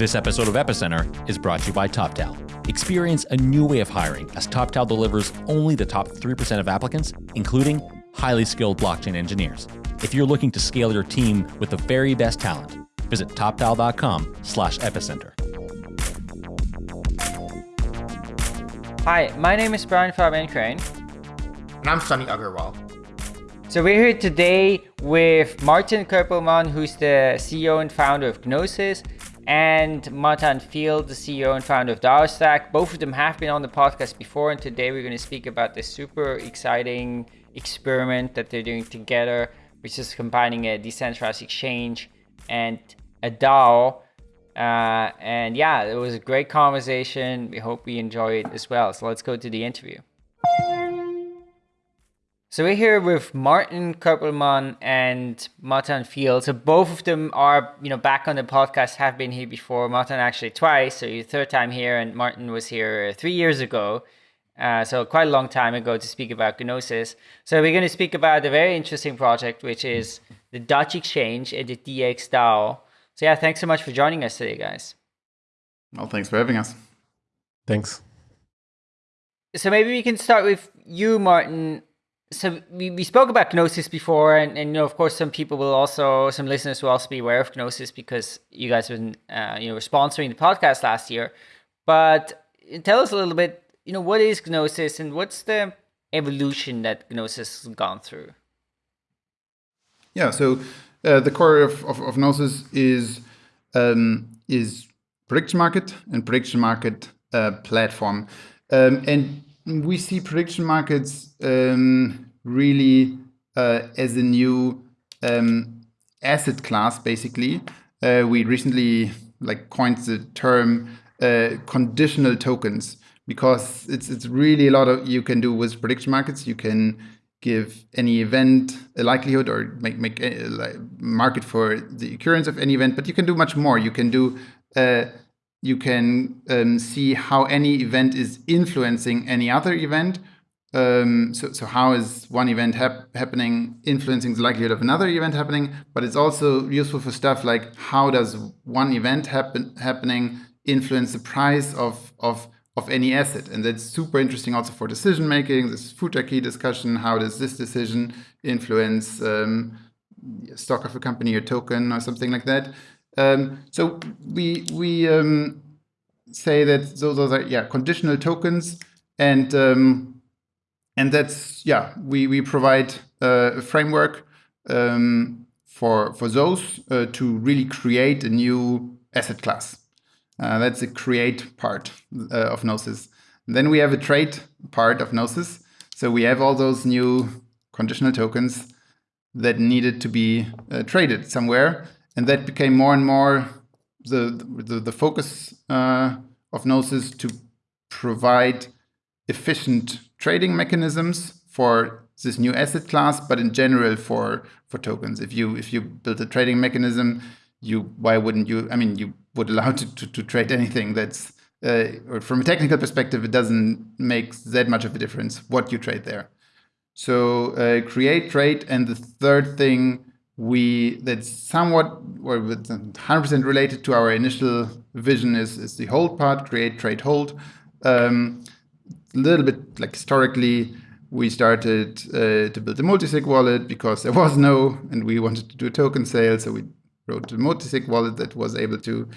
This episode of Epicenter is brought to you by TopTal. Experience a new way of hiring as TopTal delivers only the top 3% of applicants, including highly skilled blockchain engineers. If you're looking to scale your team with the very best talent, visit toptal.com slash epicenter. Hi, my name is Brian Fabian Crain. And I'm Sunny Aggarwal. So we're here today with Martin Koppelmann, who's the CEO and founder of Gnosis, and Matan Field, the CEO and founder of DAOstack. Both of them have been on the podcast before, and today we're going to speak about this super exciting experiment that they're doing together, which is combining a decentralized exchange and a DAO. Uh, and yeah, it was a great conversation. We hope we enjoy it as well. So let's go to the interview. So we're here with Martin Koppelmann and Matan Field. So both of them are, you know, back on the podcast, have been here before. Matan actually twice, so your third time here, and Martin was here three years ago. Uh, so quite a long time ago to speak about Gnosis. So we're going to speak about a very interesting project, which is the Dutch exchange and the DX DAO. So yeah, thanks so much for joining us today, guys. Well, thanks for having us. Thanks. So maybe we can start with you, Martin so we, we spoke about Gnosis before, and, and you know, of course, some people will also, some listeners will also be aware of Gnosis because you guys have been, uh, you know, were sponsoring the podcast last year. But tell us a little bit, you know, what is Gnosis and what's the evolution that Gnosis has gone through? Yeah, so uh, the core of, of, of Gnosis is um, is prediction market and prediction market uh, platform, um, and we see prediction markets um, really uh, as a new um, asset class, basically. Uh, we recently like coined the term uh, conditional tokens because it's it's really a lot of you can do with prediction markets. You can give any event a likelihood or make make a, like, market for the occurrence of any event, but you can do much more. You can do uh, you can um, see how any event is influencing any other event. Um, so, so how is one event hap happening influencing the likelihood of another event happening? But it's also useful for stuff like how does one event happen happening influence the price of of of any asset, and that's super interesting also for decision making. This key discussion: how does this decision influence um, stock of a company or token or something like that? Um, so we we um, say that those, are yeah conditional tokens, and um, and that's yeah we we provide uh, a framework um, for for those uh, to really create a new asset class. Uh, that's the create part uh, of Gnosis. And then we have a trade part of Gnosis. So we have all those new conditional tokens that needed to be uh, traded somewhere and that became more and more the the, the focus uh, of Gnosis to provide efficient trading mechanisms for this new asset class, but in general for for tokens. If you if you build a trading mechanism, you why wouldn't you? I mean, you would allow to to, to trade anything that's uh, or from a technical perspective, it doesn't make that much of a difference what you trade there. So uh, create trade, and the third thing we that's somewhat or 100% related to our initial vision is, is the hold part, create, trade, hold. Um, a little bit like historically, we started uh, to build a multisig wallet because there was no, and we wanted to do a token sale. So we wrote a multisig wallet that was able to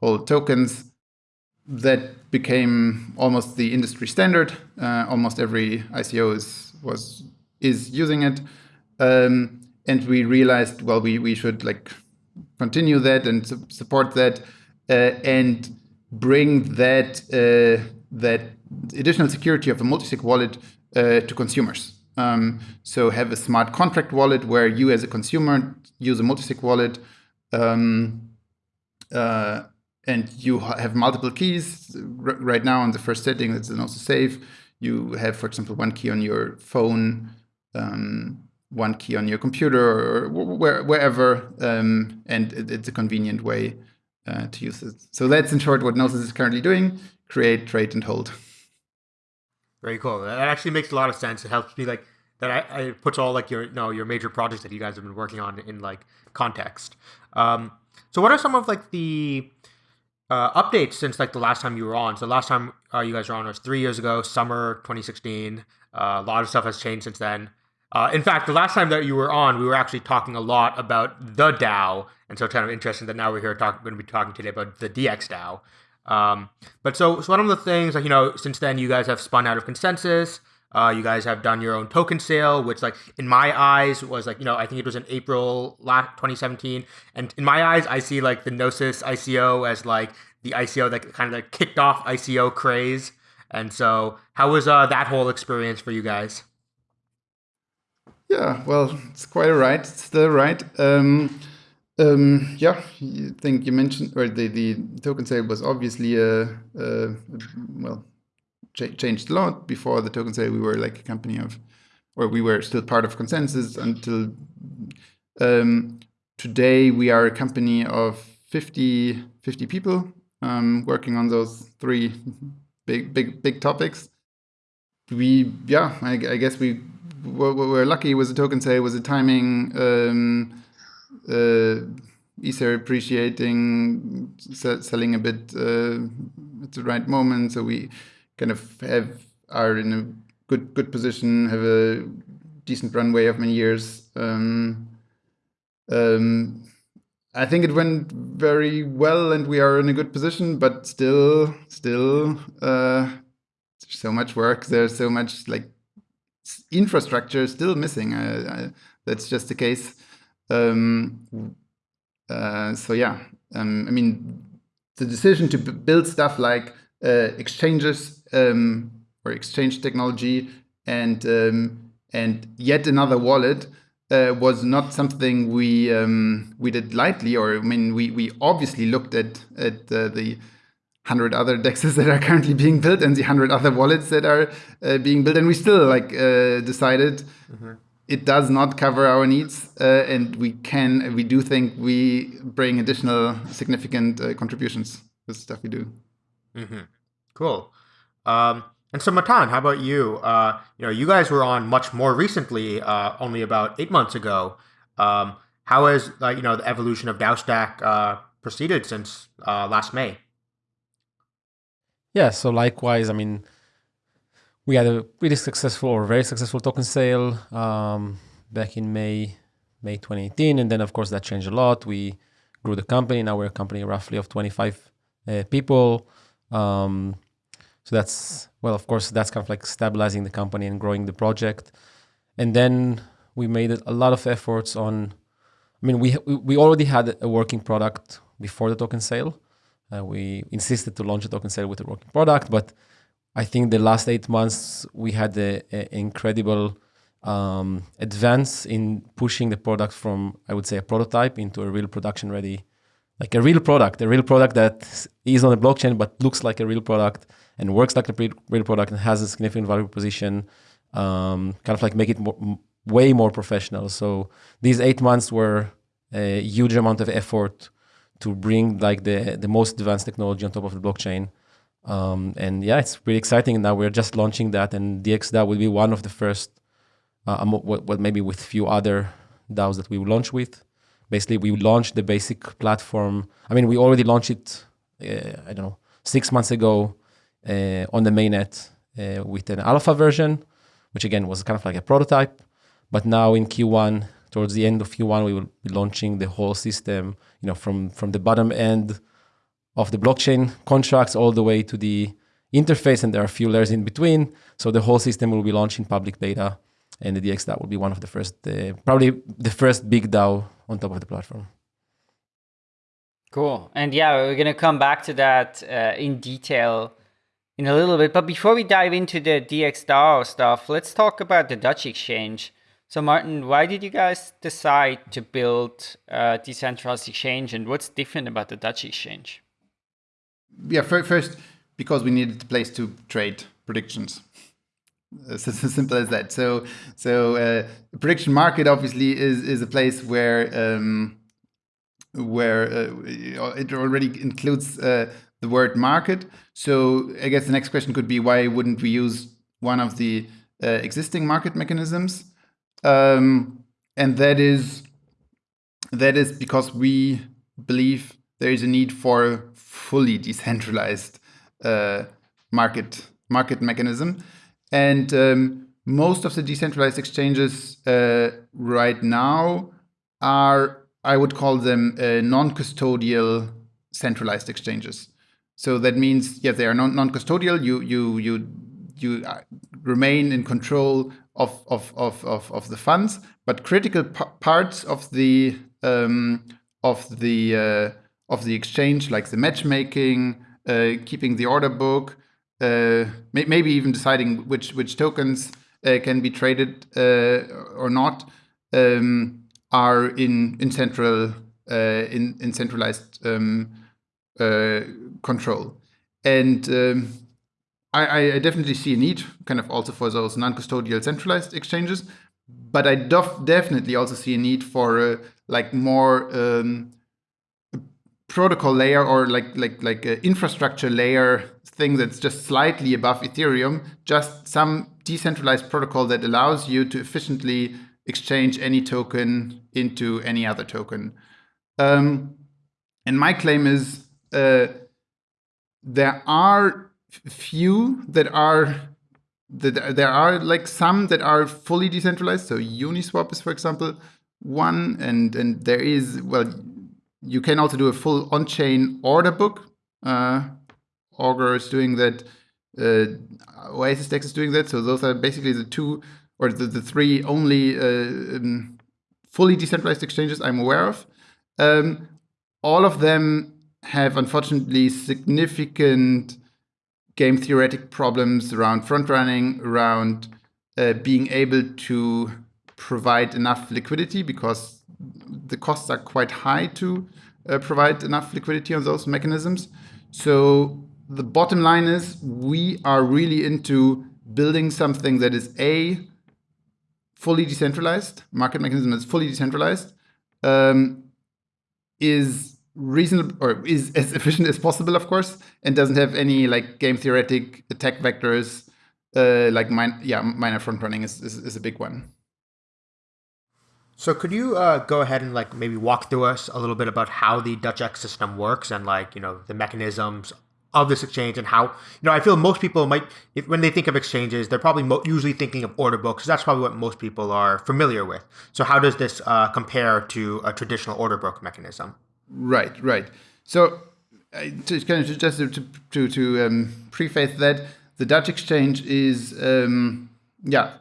hold tokens. That became almost the industry standard. Uh, almost every ICO is was is using it. Um, and we realized well we we should like continue that and su support that uh, and bring that uh, that additional security of a multisig wallet uh, to consumers. Um, so have a smart contract wallet where you as a consumer use a multisig wallet um, uh, and you have multiple keys. R right now on the first setting, that's also safe. You have, for example, one key on your phone um, one key on your computer or where, wherever, um, and it, it's a convenient way uh, to use it. So that's in short what Gnosis is currently doing, create, trade, and hold. Very cool. That actually makes a lot of sense. It helps me like that I, I puts all like your you know your major projects that you guys have been working on in like context. Um, so what are some of like the uh, updates since like the last time you were on. So last time uh, you guys were on was three years ago, summer 2016. Uh, a lot of stuff has changed since then. Uh, in fact, the last time that you were on, we were actually talking a lot about the DAO, and so it's kind of interesting that now we're here talking. Going to be talking today about the DX DAO. Um, but so, so one of the things, like you know, since then you guys have spun out of ConsenSys. Uh, you guys have done your own token sale, which, like in my eyes, was like you know I think it was in April last 2017, and in my eyes, I see like the Gnosis ICO as like the ICO that kind of like kicked off ICO craze. And so, how was uh, that whole experience for you guys? Yeah, well, it's quite right. It's still right. Um, um, yeah, I think you mentioned, or the, the token sale was obviously a, a well, ch changed a lot. Before the token sale, we were like a company of, or we were still part of ConsenSys until um, today. We are a company of 50, 50 people um, working on those three big, big, big topics. We, yeah, I, I guess we were, were lucky with the token sale, with the timing. Um, uh, Ether appreciating, selling a bit uh, at the right moment. So we kind of have are in a good good position, have a decent runway of many years. Um, um, I think it went very well, and we are in a good position. But still, still, uh, so much work. There's so much like infrastructure is still missing. That's just the case. Um, uh, so yeah, um, I mean, the decision to build stuff like uh, exchanges um, or exchange technology and um, and yet another wallet uh, was not something we um, we did lightly. Or I mean, we we obviously looked at at uh, the hundred other dexes that are currently being built and the hundred other wallets that are uh, being built, and we still like uh, decided. Mm -hmm it does not cover our needs, uh, and we can we do think we bring additional significant uh, contributions with the stuff we do. Mm-hmm. Cool. Um, and so, Matan, how about you? Uh, you know, you guys were on much more recently, uh, only about eight months ago. Um, how has uh, you know the evolution of DAOstack uh, proceeded since last May? Yeah. So likewise, I mean we had a really successful or very successful token sale um, back in May, May 2018. And then, of course, that changed a lot. We grew the company. Now we're a company roughly of 25 uh, people. Um, so that's, well, of course, that's kind of like stabilizing the company and growing the project. And then we made a lot of efforts on, I mean, we, we already had a working product before the token sale. Uh, we insisted to launch a token sale with a working product, but I think the last eight months we had an incredible um, advance in pushing the product from, I would say, a prototype into a real production ready, like a real product, a real product that is on the blockchain but looks like a real product and works like a real product and has a significant value proposition, um, kind of like make it more, way more professional. So these eight months were a huge amount of effort to bring like the, the most advanced technology on top of the blockchain. Um, and yeah, it's pretty exciting. Now we're just launching that, and DXDAO will be one of the first, uh, what, maybe with few other DAOs that we will launch with. Basically, we launched the basic platform. I mean, we already launched it, uh, I don't know, six months ago uh, on the mainnet uh, with an alpha version, which again was kind of like a prototype. But now in Q1, towards the end of Q1, we will be launching the whole system, you know, from from the bottom end of the blockchain contracts all the way to the interface, and there are a few layers in between. So the whole system will be launched in public beta, and the DX will be one of the first, uh, probably the first big DAO on top of the platform. Cool. And yeah, we're going to come back to that uh, in detail in a little bit. But before we dive into the DX DAO stuff, let's talk about the Dutch exchange. So Martin, why did you guys decide to build a decentralized exchange and what's different about the Dutch exchange? yeah, first because we needed a place to trade predictions. It's as simple as that. So, so uh, prediction market obviously is is a place where um, where uh, it already includes uh, the word market. So, I guess the next question could be why wouldn't we use one of the uh, existing market mechanisms? Um, and that is that is because we believe there is a need for fully decentralized uh, market market mechanism, and um, most of the decentralized exchanges uh, right now are I would call them uh, non-custodial centralized exchanges. So that means yes, they are non-custodial. You you you you uh, remain in control of of of of, of the funds, but critical parts of the um, of the uh, of the exchange, like the matchmaking, uh, keeping the order book, uh, may maybe even deciding which which tokens uh, can be traded uh, or not, um, are in in central in in centralized um, control, and um, I, I, definitely see a need, kind of also for those non-custodial centralized exchanges, but I definitely also see a need for uh, like more um, protocol layer or like like like infrastructure layer thing that's just slightly above Ethereum, just some decentralized protocol that allows you to efficiently exchange any token into any other token. Um, and my claim is uh, there are few that are that there are like some that are fully decentralized. So Uniswap is, for example, one, and and there is well, you can also do a full on-chain order book. Uh, Augur is doing that. Uh, Oasis Dex is doing that. So those are basically the two or the, the three only uh, um, fully decentralized exchanges I'm aware of. Um, all of them have unfortunately significant game theoretic problems around front running, around uh, being able to provide enough liquidity because the costs are quite high to uh, provide enough liquidity on those mechanisms. So the bottom line is we are really into building something that is a fully decentralized market mechanism that's fully decentralized um, is reasonable or is as efficient as possible of course and doesn't have any like game theoretic attack vectors uh, like mine yeah miner front running is, is, is a big one. So could you uh, go ahead and like maybe walk through us a little bit about how the Dutch X system works and like you know the mechanisms of this exchange and how you know I feel most people might if, when they think of exchanges they're probably usually thinking of order books that's probably what most people are familiar with. So how does this uh, compare to a traditional order book mechanism right right so uh, to kind of just to to, to um, preface that the Dutch exchange is um, yeah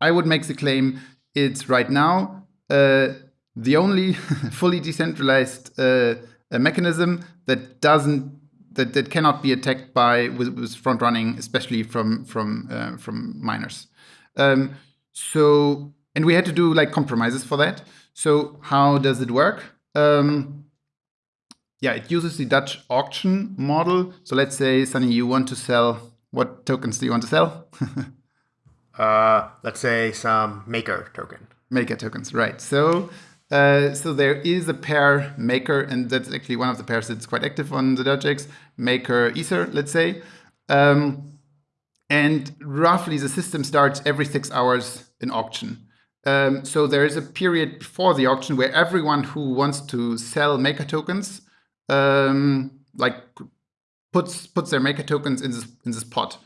I would make the claim it's right now uh, the only fully decentralized uh, mechanism that doesn't that, that cannot be attacked by with, with front running, especially from from uh, from miners. Um, so and we had to do like compromises for that. So how does it work? Um, yeah, it uses the Dutch auction model. So let's say, Sunny, you want to sell what tokens do you want to sell? uh, let's say some maker token. Maker tokens, right? So uh, so there is a pair maker, and that's actually one of the pairs that's quite active on the Dutch maker Ether, let's say. Um, and roughly the system starts every six hours in auction. Um, so there is a period before the auction where everyone who wants to sell maker tokens, um, like puts puts their maker tokens in this in this pot.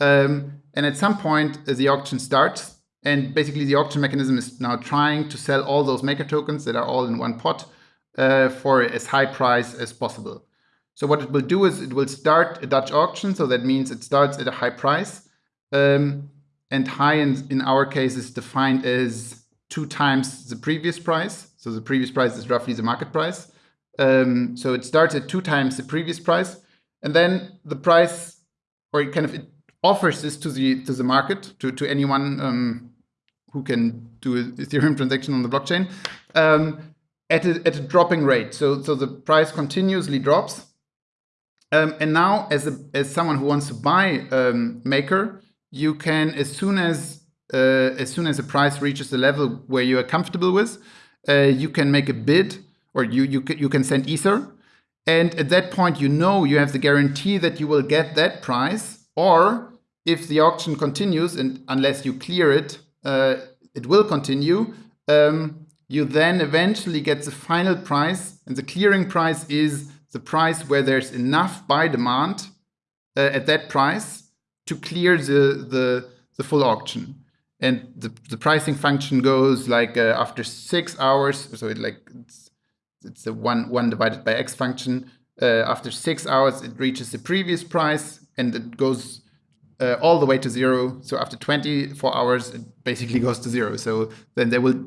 Um, and at some point, uh, the auction starts, and basically, the auction mechanism is now trying to sell all those maker tokens that are all in one pot uh, for as high price as possible. So what it will do is it will start a Dutch auction. So that means it starts at a high price. Um, and high in, in our case is defined as two times the previous price. So the previous price is roughly the market price. Um, so it starts at two times the previous price. And then the price, or it kind of it offers this to the to the market, to, to anyone um, who can do a Ethereum transaction on the blockchain um, at, a, at a dropping rate. So, so the price continuously drops. Um, and now, as, a, as someone who wants to buy um, Maker, you can, as soon as, uh, as soon as the price reaches the level where you are comfortable with, uh, you can make a bid or you, you, you can send Ether. And at that point, you know you have the guarantee that you will get that price. Or if the auction continues, and unless you clear it uh, it will continue. Um, you then eventually get the final price, and the clearing price is the price where there's enough buy demand uh, at that price to clear the, the, the full auction. And the, the pricing function goes like uh, after six hours, so it like it's, a one, one divided by x function. Uh, after six hours, it reaches the previous price and it goes uh, all the way to zero. So after 24 hours, it basically goes to zero. So then they will,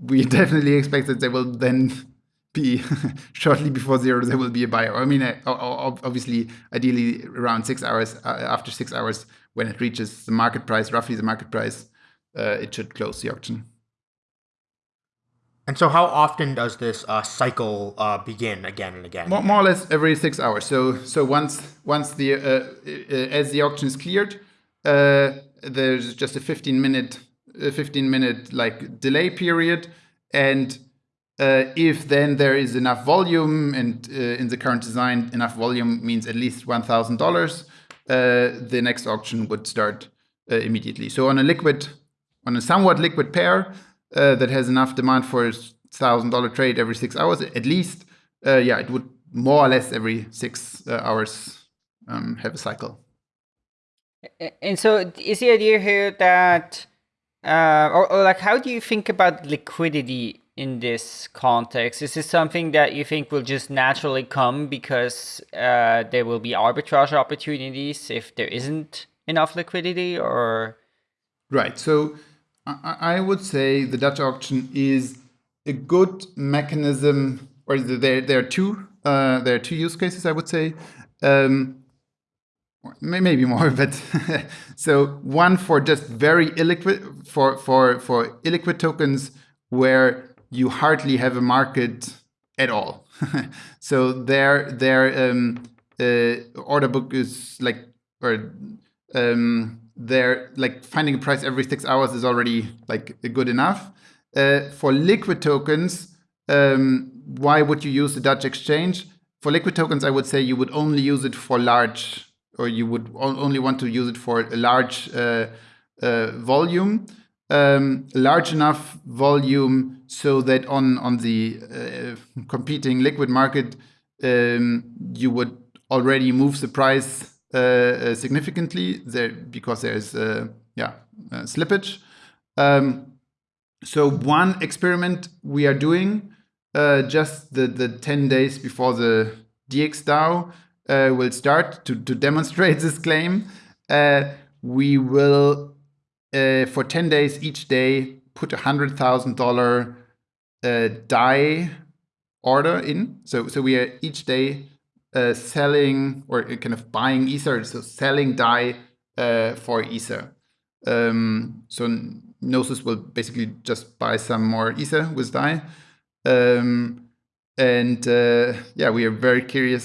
we definitely expect that they will then be shortly before zero, there will be a buyer. I mean, obviously, ideally around six hours, uh, after six hours, when it reaches the market price, roughly the market price, uh, it should close the auction. And so, how often does this uh, cycle uh, begin again and again? More, more, or less every six hours. So, so once once the uh, uh as the auction is cleared, uh, there's just a 15 minute 15 minute like delay period, and uh, if then there is enough volume, and in the current design, enough volume means at least one thousand dollars, the next auction would start immediately. So on a liquid, on a somewhat liquid pair, uh, that has enough demand for a thousand dollar trade every six hours at least, uh, yeah, it would more or less every six uh, hours um, have a cycle. And so, is the idea here that, uh, or, or like, how do you think about liquidity in this context? Is this something that you think will just naturally come because uh, there will be arbitrage opportunities if there isn't enough liquidity, or? Right. So I would say the Dutch auction is a good mechanism, or there there are two uh, there are two use cases. I would say, um, maybe more, but so one for just very illiquid for for for illiquid tokens where you hardly have a market at all. so their their um, uh, order book is like or um, they're like finding a price every six hours is already like good enough. Uh, for liquid tokens, um, why would you use the Dutch exchange? For liquid tokens, I would say you would only use it for large, or you would only want to use it for a large uh, uh, volume, um, large enough volume so that on on the uh, competing liquid market, um, you would already move the price uh, uh, significantly there because there's uh, yeah slippage. Um, so one experiment we are doing just the the 10 days before the DXDAO uh, will start to, to demonstrate this claim. Uh, we will, uh, for 10 days each day, put a $100,000 DAI order in. So, so we are each day uh, selling or kind of buying Ether, so selling DAI uh, for Ether. Um, so Gnosis will basically just buy some more Ether with DAI. Um, and uh, yeah, we are very curious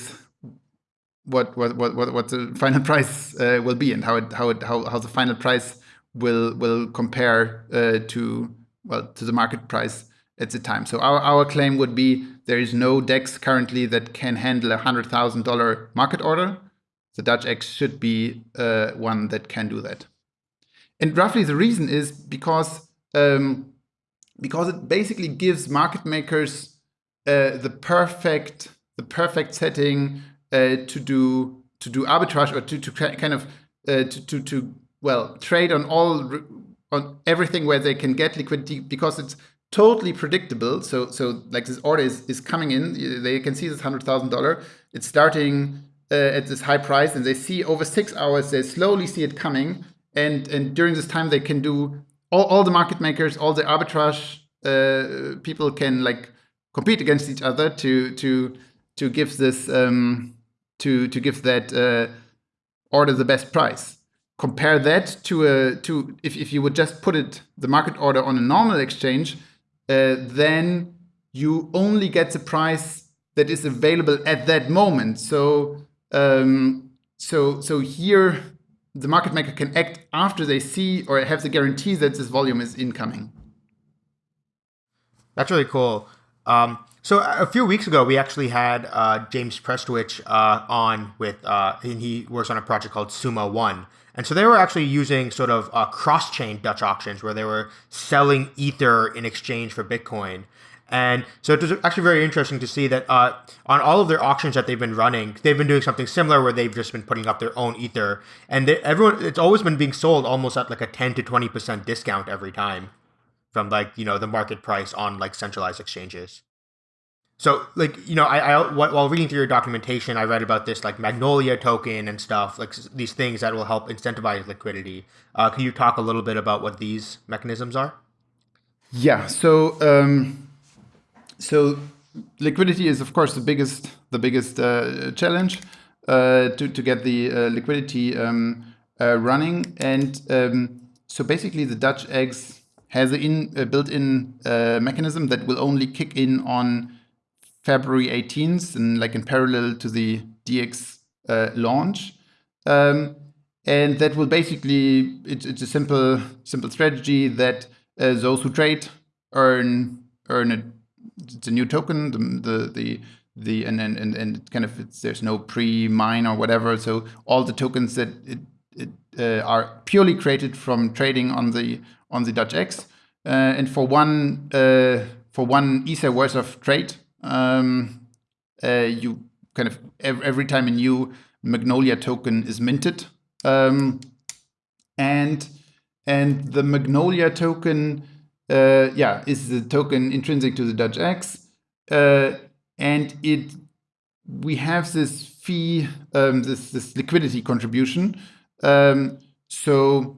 what what what what, what the final price uh, will be and how it how it how, how the final price will will compare uh, to well to the market price at the time. So our, our claim would be there is no DEX currently that can handle a $100,000 market order. The Dutch X should be uh, one that can do that. And roughly the reason is because um, because it basically gives market makers uh, the perfect the perfect setting uh, to do to do arbitrage or to, to kind of uh, to, to to well trade on all on everything where they can get liquidity because it's totally predictable. So so like this order is, is coming in. They can see this hundred thousand dollar. It's starting uh, at this high price, and they see over six hours. They slowly see it coming, and and during this time they can do all, all the market makers, all the arbitrage uh, people can like compete against each other to to to give this um, to to give that uh, order the best price compare that to a to if, if you would just put it the market order on a normal exchange uh, then you only get the price that is available at that moment. So um, so so here the market maker can act after they see or have the guarantee that this volume is incoming. That's really cool. Um, so a few weeks ago, we actually had uh, James Prestwich uh, on with, uh, and he works on a project called Summa One. And so they were actually using sort of uh, cross-chain Dutch auctions where they were selling Ether in exchange for Bitcoin. And so it was actually very interesting to see that uh, on all of their auctions that they've been running, they've been doing something similar where they've just been putting up their own ether, and they, everyone it's always been being sold almost at like a ten to twenty percent discount every time from like you know the market price on like centralized exchanges. So like you know I, I while reading through your documentation, I read about this like Magnolia token and stuff like these things that will help incentivize liquidity. Uh, can you talk a little bit about what these mechanisms are? Yeah. So. Um so liquidity is of course the biggest the biggest uh, challenge uh, to to get the uh, liquidity um, uh, running, and um, so basically the Dutch X has a in built-in uh, mechanism that will only kick in on February 18th, and like in parallel to the DX uh, launch. Um, and that will basically it's, it's a simple simple strategy that those who trade earn earn a it's a new token. The the the, the and, and and kind of there's no pre-mine or whatever. So all the tokens that it, it uh, are purely created from trading on the on the Dutch X. Uh, and for one uh, for one ether worth of trade, um, uh, you kind of every, every time a new Magnolia token is minted, um, and and the Magnolia token uh, yeah, is the token intrinsic to the Dutch X. Uh, and it we have this fee, um, this, this liquidity contribution. Um, so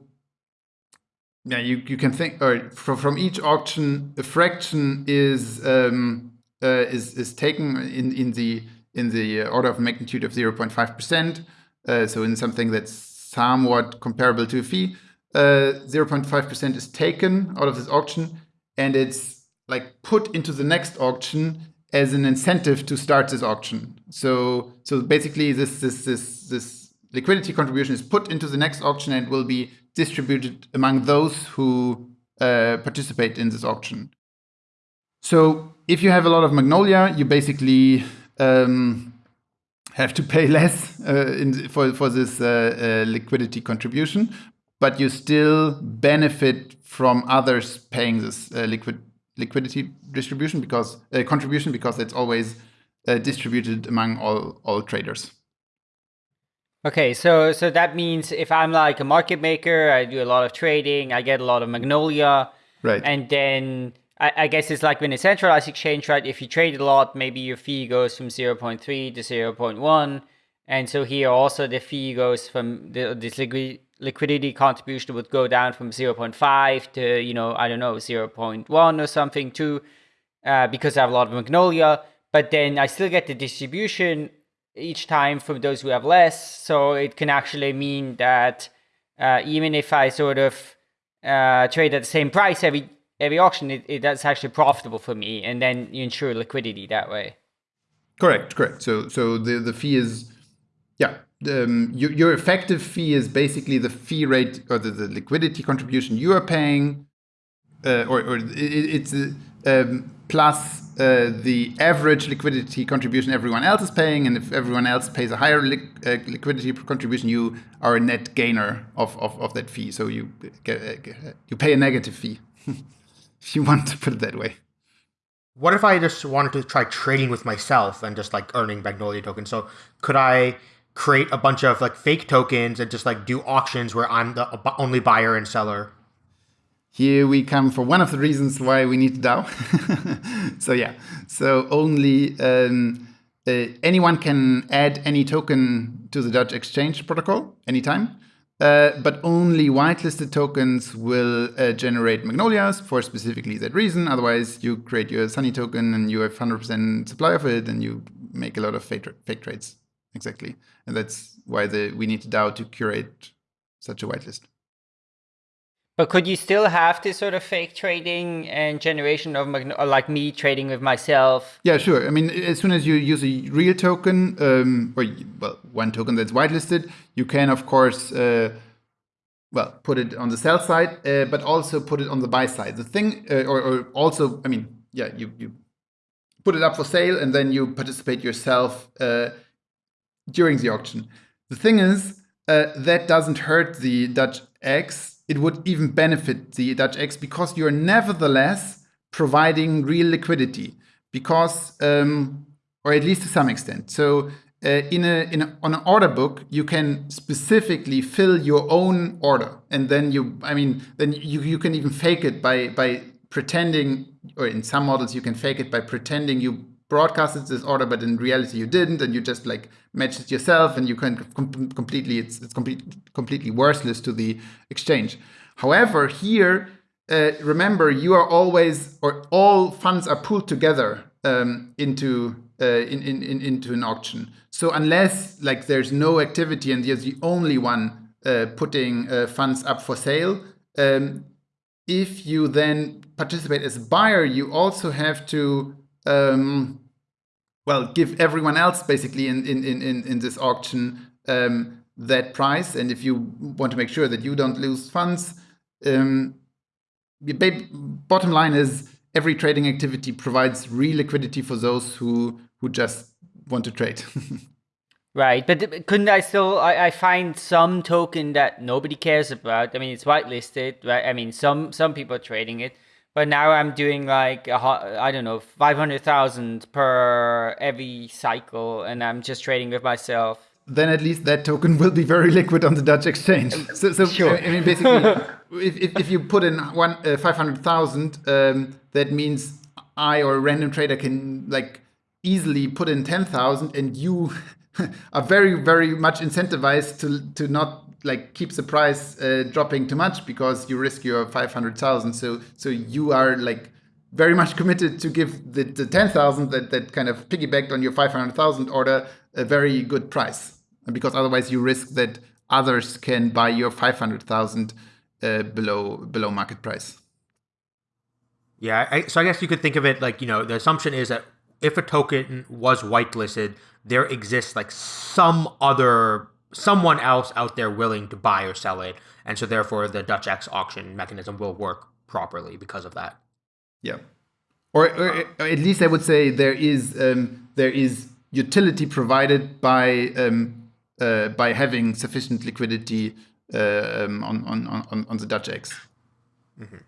yeah, you, you can think, or from, from each auction, a fraction is um, is is taken in in the in the order of magnitude of 0.5 percent. Uh, so in something that's somewhat comparable to a fee. 0.5% uh, is taken out of this auction and it's like put into the next auction as an incentive to start this auction. So so basically this this this this liquidity contribution is put into the next auction and will be distributed among those who uh, participate in this auction. So if you have a lot of Magnolia, you basically um, have to pay less uh, in, for, for this uh, uh liquidity contribution but you still benefit from others paying this uh, liquid liquidity distribution because uh, contribution because it's always uh, distributed among all all traders. Okay, so so that means if I'm like a market maker, I do a lot of trading, I get a lot of Magnolia, right? And then I, I guess it's like when a centralized exchange, right? If you trade a lot, maybe your fee goes from zero point three to zero point one, and so here also the fee goes from the, this liquid liquidity contribution would go down from 0.5 to, you know, I don't know, 0.1 or something too, uh, because I have a lot of Magnolia. But then I still get the distribution each time from those who have less. So it can actually mean that uh, even if I sort of uh, trade at the same price every every auction, it, it, that's actually profitable for me. And then you ensure liquidity that way. Correct, correct. So so the, the fee is, yeah, um, your, your effective fee is basically the fee rate or the, the liquidity contribution you are paying, uh, or, or it, it's uh, um, plus uh, the average liquidity contribution everyone else is paying, and if everyone else pays a higher li uh, liquidity contribution, you are a net gainer of, of, of that fee. So you get, uh, you pay a negative fee, if you want to put it that way. What if I just wanted to try trading with myself and just like earning Magnolia tokens? So could I create a bunch of like fake tokens and just like do auctions where I'm the only buyer and seller. Here we come for one of the reasons why we need DAO. so yeah, so only um, uh, anyone can add any token to the Dutch Exchange protocol anytime. Uh, but only whitelisted tokens will uh, generate magnolias for specifically that reason. Otherwise, you create your Sunny token and you have 100% supply of it and you make a lot of fake, fake trades exactly. And that's why the, we need DAO to curate such a whitelist. But could you still have this sort of fake trading and generation of like me trading with myself? Yeah, sure. I mean, as soon as you use a real token, um, or well, one token that's whitelisted, you can of course, uh, well, put it on the sell side, uh, but also put it on the buy side. The thing, uh, or, or also, I mean, yeah, you you put it up for sale and then you participate yourself uh, during the auction. The thing is, uh, that doesn't hurt the Dutch X. It would even benefit the Dutch X because you're nevertheless providing real liquidity because, um, or at least to some extent. So uh, in a, in a, on an order book, you can specifically fill your own order, and then you, I mean, then you, you can even fake it by by pretending, or in some models you can fake it by pretending you broadcasted this order, but in reality you didn't, and you just like matched it yourself, and you can com completely it's it's complete, completely worthless to the exchange. However, here uh, remember you are always or all funds are pooled together um, into uh, in, in, in, into an auction. So unless like there's no activity and you're the only one uh, putting uh, funds up for sale, um, if you then participate as a buyer, you also have to um, well give everyone else basically in in in in this auction um, that price. And if you want to make sure that you don't lose funds, um, bottom line is every trading activity provides real liquidity for those who who just want to trade. right, but couldn't I still? I, I find some token that nobody cares about. I mean, it's whitelisted, right? I mean, some some people are trading it, but now I'm doing like I don't know, five hundred thousand per every cycle, and I'm just trading with myself. Then at least that token will be very liquid on the Dutch exchange. So, so sure. I mean, basically, if, if, if, you put in one uh, five hundred thousand, um, that means I or a random trader can like easily put in 10,000 and you are very, very much incentivized to, to not like keeps the price uh, dropping too much because you risk your 500,000. So, so you are like very much committed to give the, the 10,000 that, that kind of piggybacked on your 500,000 order a very good price. Because otherwise you risk that others can buy your 500,000 uh, below below market price. Yeah, I, so I guess you could think of it like, you know, the assumption is that if a token was whitelisted, there exists like some other someone else out there willing to buy or sell it, and so therefore the Dutch X auction mechanism will work properly because of that. Yeah, or, or, at least I would say there is um, there is utility provided by um, uh, by having sufficient liquidity uh, um, on, on on on the Dutch X. Mm -hmm.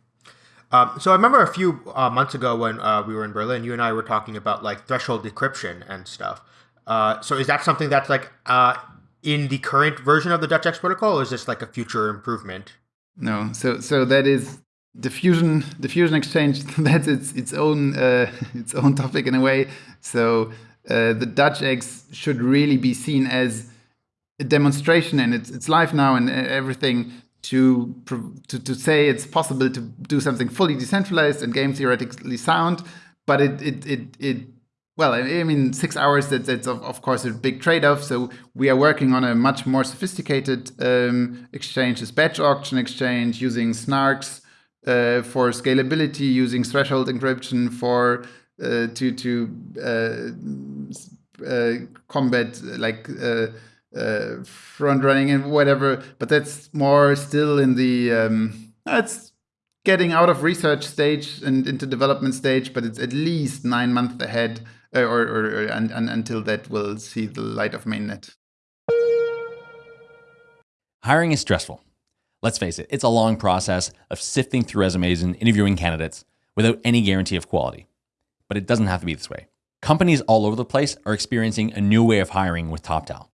Um, so I remember a few uh, months ago when uh, we were in Berlin, you and I were talking about like threshold decryption and stuff. Uh, so is that something that's like uh, in the current version of the Dutch X protocol, or is this like a future improvement? No, so so that is dFusion dFusion exchange. that's its its own uh, its own topic in a way. So uh, the Dutch X should really be seen as a demonstration, and it's it's live now and everything to, to, to say it's possible to do something fully decentralized and game theoretically sound, but it, it, it, it well, I mean, six hours, that, that's of, of course a big trade-off. So we are working on a much more sophisticated um, exchange, this batch auction exchange, using snarks uh, for scalability, using threshold encryption for uh, to to uh, uh combat like uh, uh, front running and whatever. But that's more still in the um, it's getting out of research stage and into development stage, but it's at least nine months ahead, Uh, or, or, or and, and, until that will see the light of mainnet. Hiring is stressful. Let's face it, it's a long process of sifting through resumes and interviewing candidates without any guarantee of quality. But it doesn't have to be this way. Companies all over the place are experiencing a new way of hiring with TopTal.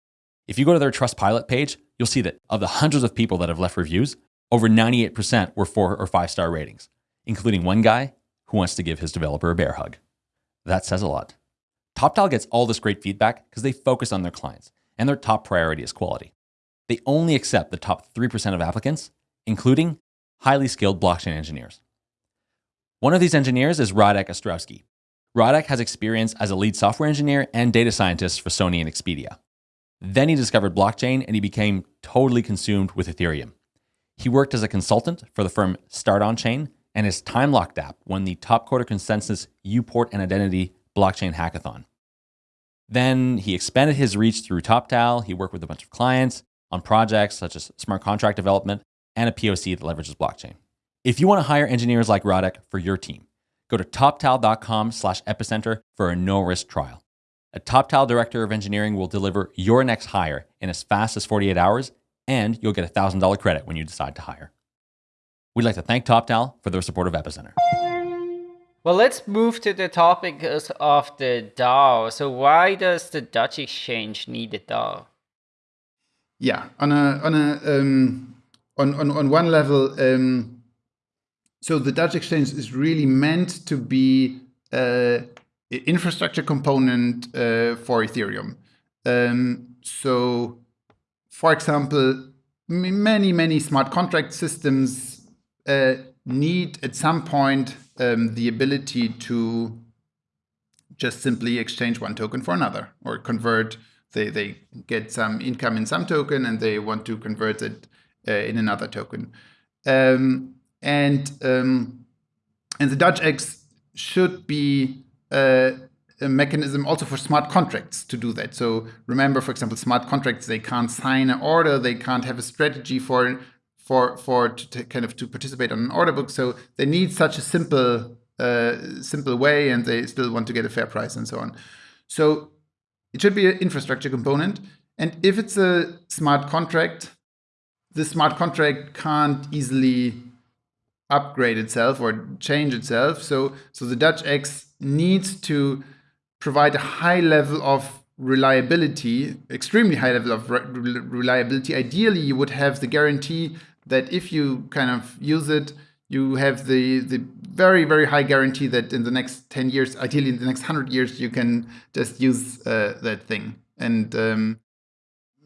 If you go to their Trustpilot page, you'll see that of the hundreds of people that have left reviews, over 98% were four or five star ratings, including one guy who wants to give his developer a bear hug. That says a lot. TopTal gets all this great feedback because they focus on their clients, and their top priority is quality. They only accept the top 3% of applicants, including highly skilled blockchain engineers. One of these engineers is Radek Ostrowski. Radek has experience as a lead software engineer and data scientist for Sony and Expedia. Then he discovered blockchain and he became totally consumed with Ethereum. He worked as a consultant for the firm Start On Chain, and his time locked app won the top quarter ConsenSys Uport and Identity blockchain hackathon. Then he expanded his reach through TopTal. He worked with a bunch of clients on projects such as smart contract development and a POC that leverages blockchain. If you want to hire engineers like Radek for your team, go to toptal.com slash epicenter for a no-risk trial. A TopTal director of engineering will deliver your next hire in as fast as 48 hours, and you'll get a $1,000 credit when you decide to hire. We'd like to thank TopTal for their support of Epicenter. Well, let's move to the topic of the DAO. So why does the Dutch exchange need a DAO? Yeah, on a on a um, on, on on one level, um, so the Dutch exchange is really meant to be an infrastructure component uh, for Ethereum. Um, so, for example, many many smart contract systems uh, need at some point um, the ability to just simply exchange one token for another or convert. They, they get some income in some token and they want to convert it uh, in another token. Um, and um, and the Dutch X should be uh, a mechanism also for smart contracts to do that. So remember, for example, smart contracts, they can't sign an order, they can't have a strategy for for for to, to kind of to participate on an order book. So they need such a simple uh, simple way, and they still want to get a fair price and so on. So it should be an infrastructure component. And if it's a smart contract, the smart contract can't easily upgrade itself or change itself. So so the Dutch X needs to provide a high level of reliability, extremely high level of re reliability. Ideally, you would have the guarantee that if you kind of use it, you have the the very very high guarantee that in the next 10 years, ideally in the next 100 years, you can just use uh, that thing. And um,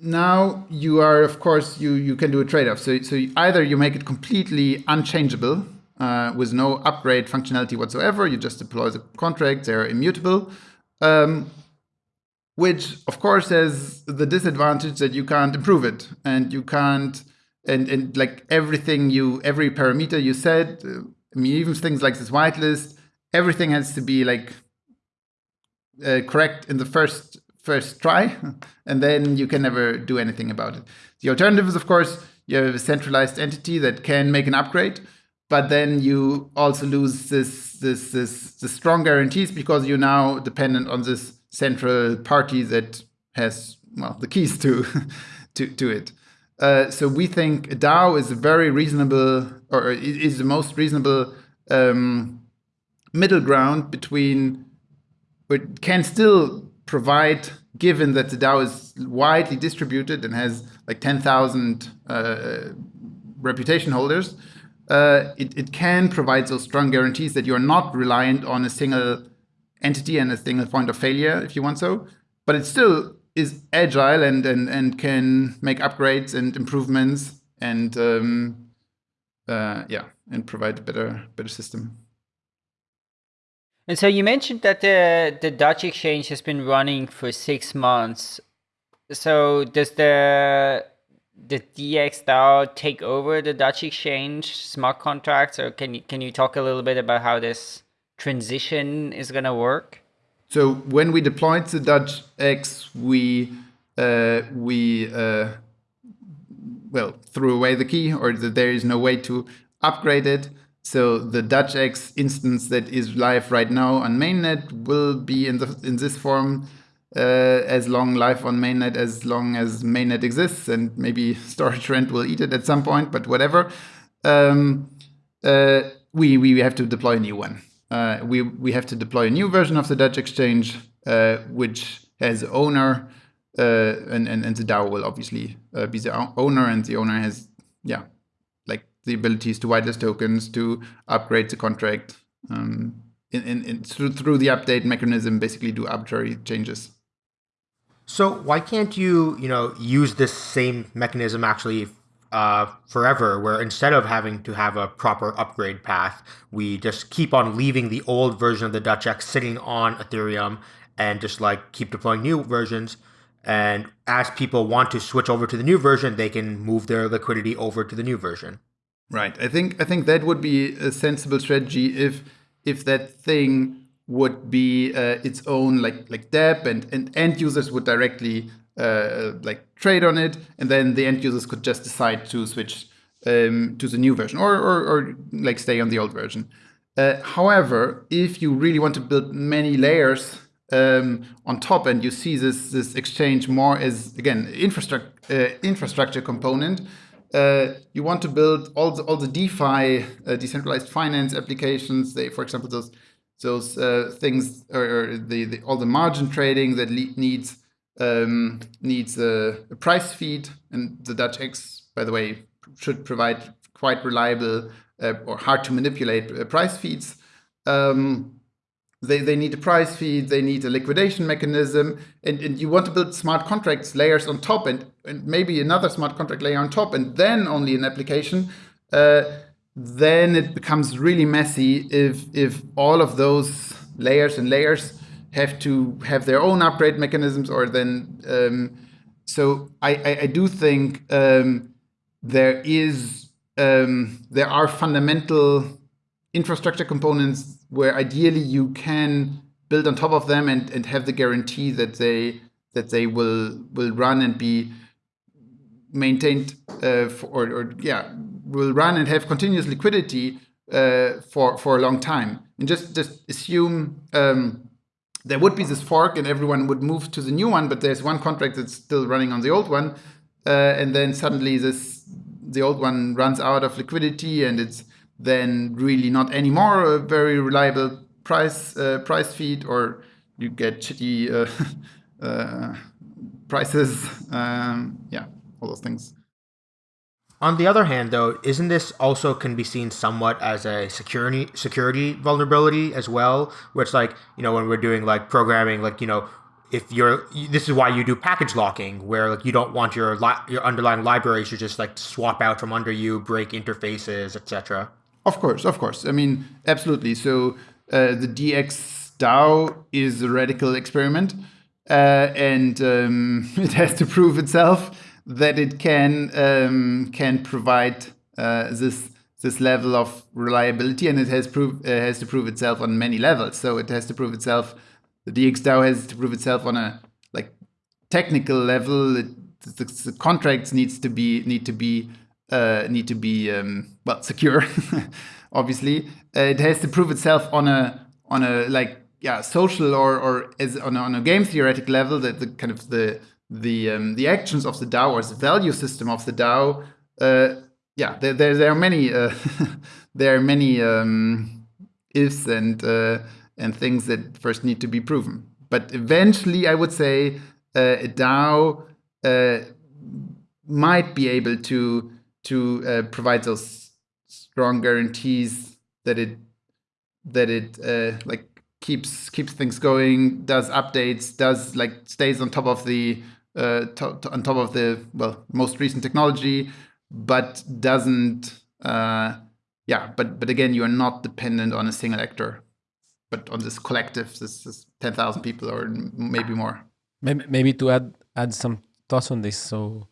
now you are, of course, you you can do a trade-off. So so either you make it completely unchangeable uh, with no upgrade functionality whatsoever. You just deploy the contract; they're immutable. Um, which of course has the disadvantage that you can't improve it and you can't and and like everything you every parameter you said uh, i mean even things like this whitelist everything has to be like uh, correct in the first first try and then you can never do anything about it. The alternative is of course you have a centralized entity that can make an upgrade but then you also lose this this this the strong guarantees because you're now dependent on this central party that has well the keys to to to it uh, so we think DAO is a very reasonable, or is the most reasonable um, middle ground between, but can still provide, given that the DAO is widely distributed and has like 10,000 uh, reputation holders, uh, it, it can provide those strong guarantees that you're not reliant on a single entity and a single point of failure, if you want so. But it's still is agile and and and can make upgrades and improvements and um, uh, yeah and provide a better better system. And so you mentioned that the the Dutch exchange has been running for six months. So does the the DXDAO take over the Dutch exchange smart contracts, or can you can you talk a little bit about how this transition is going to work? So when we deployed the Dutch X, we uh, we uh, well threw away the key, or there is no way to upgrade it. So the Dutch X instance that is live right now on mainnet will be in the in this form uh, as long live on mainnet as long as mainnet exists, and maybe storage rent will eat it at some point, but whatever. Um, uh, we we have to deploy a new one uh, we, we have to deploy a new version of the Dutch exchange, uh, which has owner, uh, and, and, and the DAO will obviously uh, be the owner, and the owner has, yeah, like the abilities to whitelist tokens, to upgrade the contract, um, in, in, in, through, through the update mechanism, basically do arbitrary changes. So why can't you, you know, use this same mechanism actually uh, forever, where instead of having to have a proper upgrade path, we just keep on leaving the old version of the Dutch X sitting on Ethereum and just like keep deploying new versions. And as people want to switch over to the new version, they can move their liquidity over to the new version. Right. I think I think that would be a sensible strategy if if that thing would be uh, its own like like dApp and and end users would directly uh, like trade on it, and then the end users could just decide to switch um, to the new version or, or, or, like stay on the old version. Uh, however, if you really want to build many layers um, on top and you see this this exchange more as again infrastructure uh, infrastructure component, uh, you want to build all the all the DeFi uh, decentralized finance applications. They, for example, those those uh, things or, or the, the, all the margin trading that needs um, needs a, a, price feed, and the Dutch X, by the way, should provide quite reliable uh, or hard to manipulate uh, price feeds. Um, they, they need a price feed, they need a liquidation mechanism, and, and you want to build smart contracts layers on top and, and maybe another smart contract layer on top, and then only an application. Uh, then it becomes really messy if if all of those layers and layers have to have their own upgrade mechanisms or then um, so I, I, I, do think um, there is um, there are fundamental infrastructure components where ideally you can build on top of them and, and have the guarantee that they that they will will run and be maintained uh, for, or, or yeah will run and have continuous liquidity uh, for for a long time. And just just assume um, there would be this fork and everyone would move to the new one, but there's one contract that's still running on the old one, uh, and then suddenly this the old one runs out of liquidity and it's then really not anymore a very reliable price uh, price feed, or you get shitty uh, uh, prices. Um, yeah, all those things. On the other hand, though, isn't this also can be seen somewhat as a security security vulnerability as well? Where it's like you know when we're doing like programming, like you know if you're this is why you do package locking, where like you don't want your li- your underlying libraries to just like swap out from under you, break interfaces, etc. Of course, of course. I mean, absolutely. So uh, the DX DAO is a radical experiment, uh, and um, it has to prove itself that it can um, can provide uh, this this level of reliability, and it has prove uh, has to prove itself on many levels. So it has to prove itself. The DXDAO has to prove itself on a like technical level. It, the, the, contracts needs to be need to be uh, need to be um, well secure. obviously, it has to prove itself on a on a like yeah social or or as on a, on a game theoretic level that the kind of the the um, the actions of the DAO or the value system of the DAO, uh, yeah, there, there, there are many uh, there are many um, ifs and uh, and things that first need to be proven. But eventually, I would say uh, a DAO uh, might be able to to uh, provide those strong guarantees that it that it like keeps keeps things going, does updates, does like stays on top of the uh, to, to, on top of the well most recent technology, but doesn't. Uh, yeah, but but again, you are not dependent on a single actor, but on this collective, this, this ten thousand people or maybe more. Maybe, maybe to add add some thoughts on this. So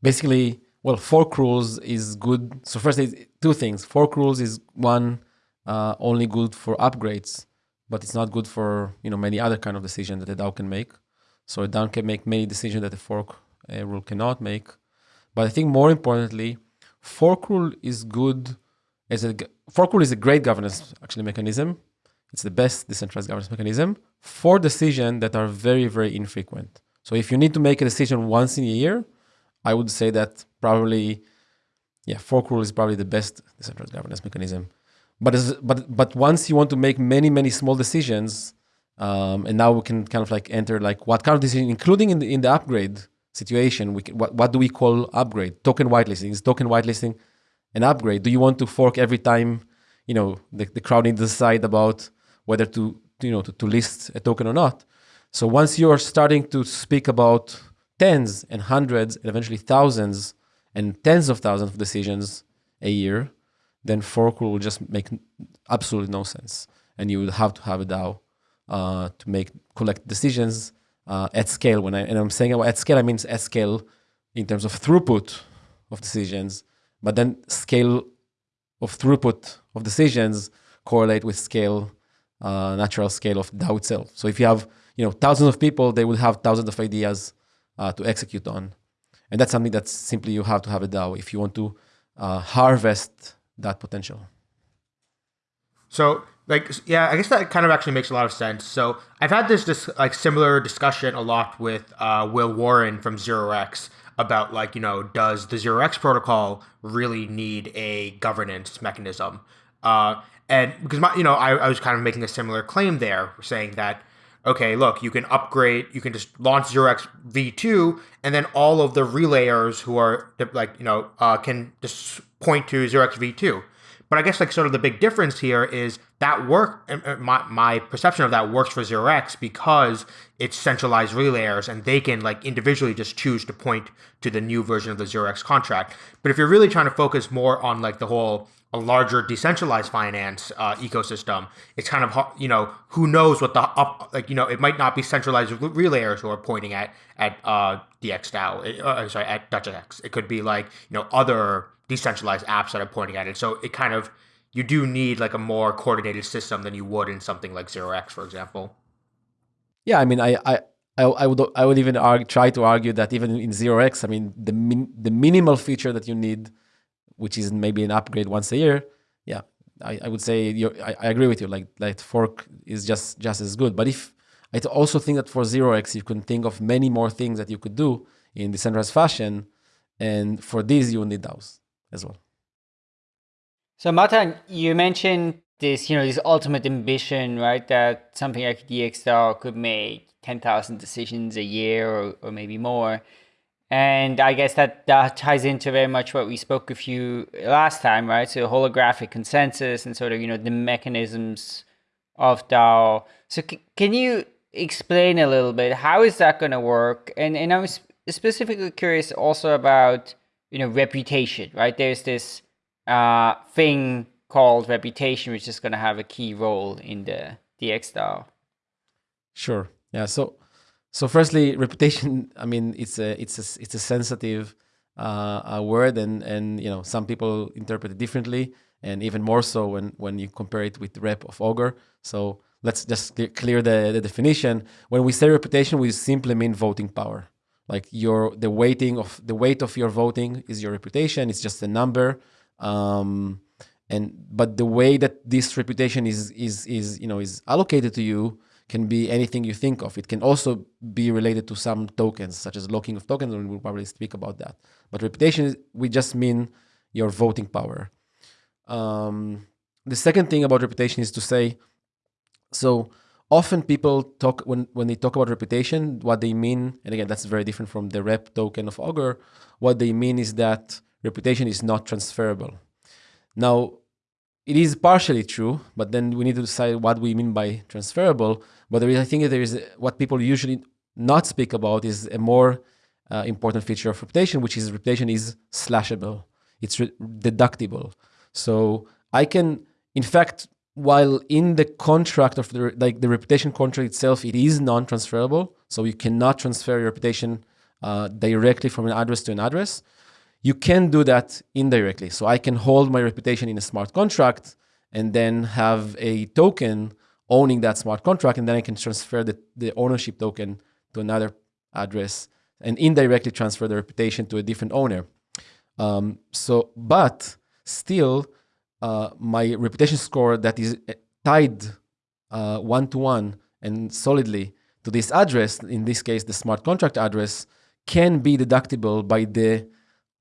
basically, well, fork rules is good. So first, two things. Fork rules is one uh, only good for upgrades, but it's not good for you know many other kind of decisions that the DAO can make. So a DAO can make many decisions that a fork uh, rule cannot make. But I think more importantly, fork rule is good as a fork rule is a great governance actually mechanism. It's the best decentralized governance mechanism for decisions that are very, very infrequent. So if you need to make a decision once in a year, I would say that probably, yeah, fork rule is probably the best decentralized governance mechanism. But as, but but once you want to make many many small decisions, um, and now we can kind of like enter like what kind of decision, including in the, in the upgrade situation, we can, what, what do we call upgrade? Token whitelisting. Is token whitelisting an upgrade? Do you want to fork every time, you know, the, the crowd needs to decide about whether to, you know, to, to list a token or not? So once you're starting to speak about tens and hundreds and eventually thousands and tens of thousands of decisions a year, then fork will just make absolutely no sense. And you would have to have a DAO uh, to make collect decisions uh, at scale. When I and I'm saying at scale, I mean at scale in terms of throughput of decisions, but then scale of throughput of decisions correlate with scale, uh, natural scale of DAO itself. So if you have you know thousands of people, they will have thousands of ideas uh, to execute on, and that's something that simply you have to have a DAO if you want to uh, harvest that potential. So like yeah i guess that kind of actually makes a lot of sense so i've had this this like similar discussion a lot with uh, will warren from zero x about like you know does the zero x protocol really need a governance mechanism Uh, and because my, you know, I, I was kind of making a similar claim there, saying that okay, look, you can upgrade, you can just launch 0x v2, and then all of the relayers who are like, you know, uh, can just point to 0x v2. But I guess like sort of the big difference here is that work. My my perception of that works for 0x because it's centralized relayers and they can like individually just choose to point to the new version of the 0x contract. But if you're really trying to focus more on like the whole a larger decentralized finance uh, ecosystem, it's kind of you know who knows what the up like you know it might not be centralized relayers who are pointing at at uh, DXDAO, uh, sorry at DutchX. It could be like you know other decentralized apps that are pointing at it. So it kind of you do need like a more coordinated system than you would in something like 0x, for example. Yeah, I mean, I I, I would I would even argue, try to argue that even in 0x, I mean, the min, the minimal feature that you need which is maybe an upgrade once a year, yeah, I, I would say I, I, agree with you. Like like fork is just just as good. But if I also think that for zero x you can think of many more things that you could do in decentralized fashion, and for these you need those as well. So Matan, you mentioned this, you know, this ultimate ambition, right? That something like DXDAO could make 10,000 decisions a year or, or maybe more. And I guess that, that ties into very much what we spoke with you last time, right? So holographic consensus and sort of, you know, the mechanisms of DAO. So can you explain a little bit, how is that going to work? And, and I'm specifically curious also about, you know, reputation, right? There's this uh, thing called reputation, which is going to have a key role in the DXDAO. Sure. Yeah. So so firstly, reputation. I mean, it's a it's a it's a sensitive uh, a word, and and you know some people interpret it differently, and even more so when when you compare it with rep of Augur. So let's just clear the, the definition. When we say reputation, we simply mean voting power. Like your the weighting of the weight of your voting is your reputation. It's just a number. Um, and but the way that this reputation is is is you know is allocated to you can be anything you think of. It can also be related to some tokens, such as locking of tokens, and we'll probably speak about that. But reputation, we just mean your voting power. Um, the second thing about reputation is to say, so often people talk, when, when they talk about reputation, what they mean, and again, that's very different from the rep token of Augur, what they mean is that reputation is not transferable. Now, it is partially true, but then we need to decide what we mean by transferable. But there is, I think there is what people usually not speak about is a more uh, important feature of reputation, which is reputation is slashable. It's deductible. So I can, in fact, while in the contract of the like the reputation contract itself, it is non-transferable. So you cannot transfer your reputation uh, directly from an address to an address. You can do that indirectly. So I can hold my reputation in a smart contract and then have a token owning that smart contract, and then I can transfer the, the ownership token to another address and indirectly transfer the reputation to a different owner. Um, so, but still, uh, my reputation score that is uh, tied one to one and solidly to this address, in this case, the smart contract address, can be deductible by the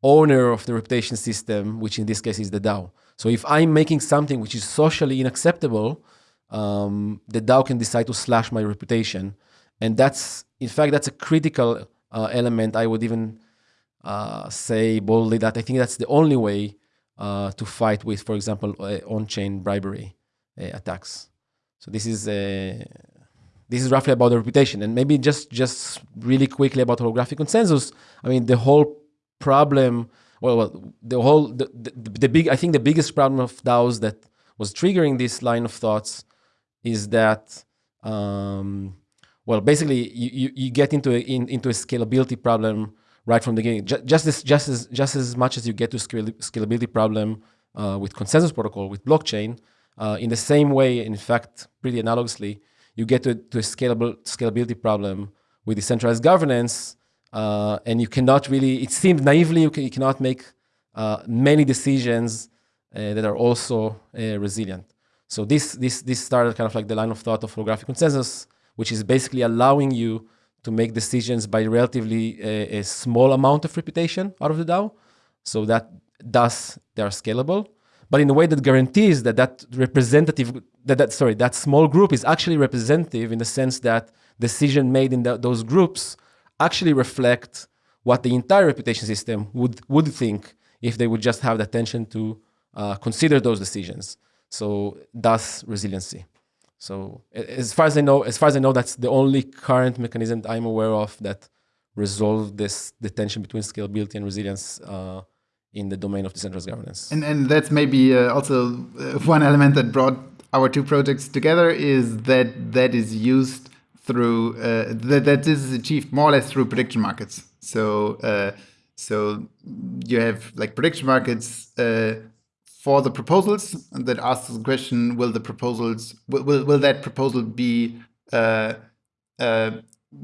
owner of the reputation system, which in this case is the DAO. So if I'm making something which is socially unacceptable, um, the DAO can decide to slash my reputation. And that's, in fact, that's a critical uh, element. I would even uh, say boldly that I think that's the only way uh, to fight with, for example, uh, on-chain bribery uh, attacks. So this is a, this is roughly about the reputation. And maybe just just really quickly about holographic consensus. I mean, the whole problem, well, well the whole, the, the, the, big, I think the biggest problem of DAOs that was triggering this line of thoughts is that, um, well, basically you, you, you get into a, in, into a scalability problem right from the beginning. Just, as, just, as, just as much as you get to scalability problem uh, with consensus protocol, with blockchain, uh, in the same way, in fact, pretty analogously, you get to, to a scalable scalability problem with decentralized governance uh, and you cannot really, it seems naively, you, can, you cannot make uh, many decisions uh, that are also uh, resilient. So this, this, this started kind of like the line of thought of holographic consensus, which is basically allowing you to make decisions by relatively a, uh, a small amount of reputation out of the DAO. So that thus they are scalable. but in a way that guarantees that that representative, that, that sorry, that small group is actually representative in the sense that decision made in the, those groups actually reflect what the entire reputation system would would think if they would just have the attention to uh, consider those decisions. So thus resiliency. So as far as I know, as far as I know, that's the only current mechanism that I'm aware of that resolve this the tension between scalability and resilience uh, in the domain of decentralized governance. And and that's maybe uh, also uh, one element that brought our two projects together is that that is used through uh, that that this is achieved more or less through prediction markets. So uh, so you have like prediction markets uh, for the proposals that asks the question: Will the proposals will will, that proposal be uh, uh,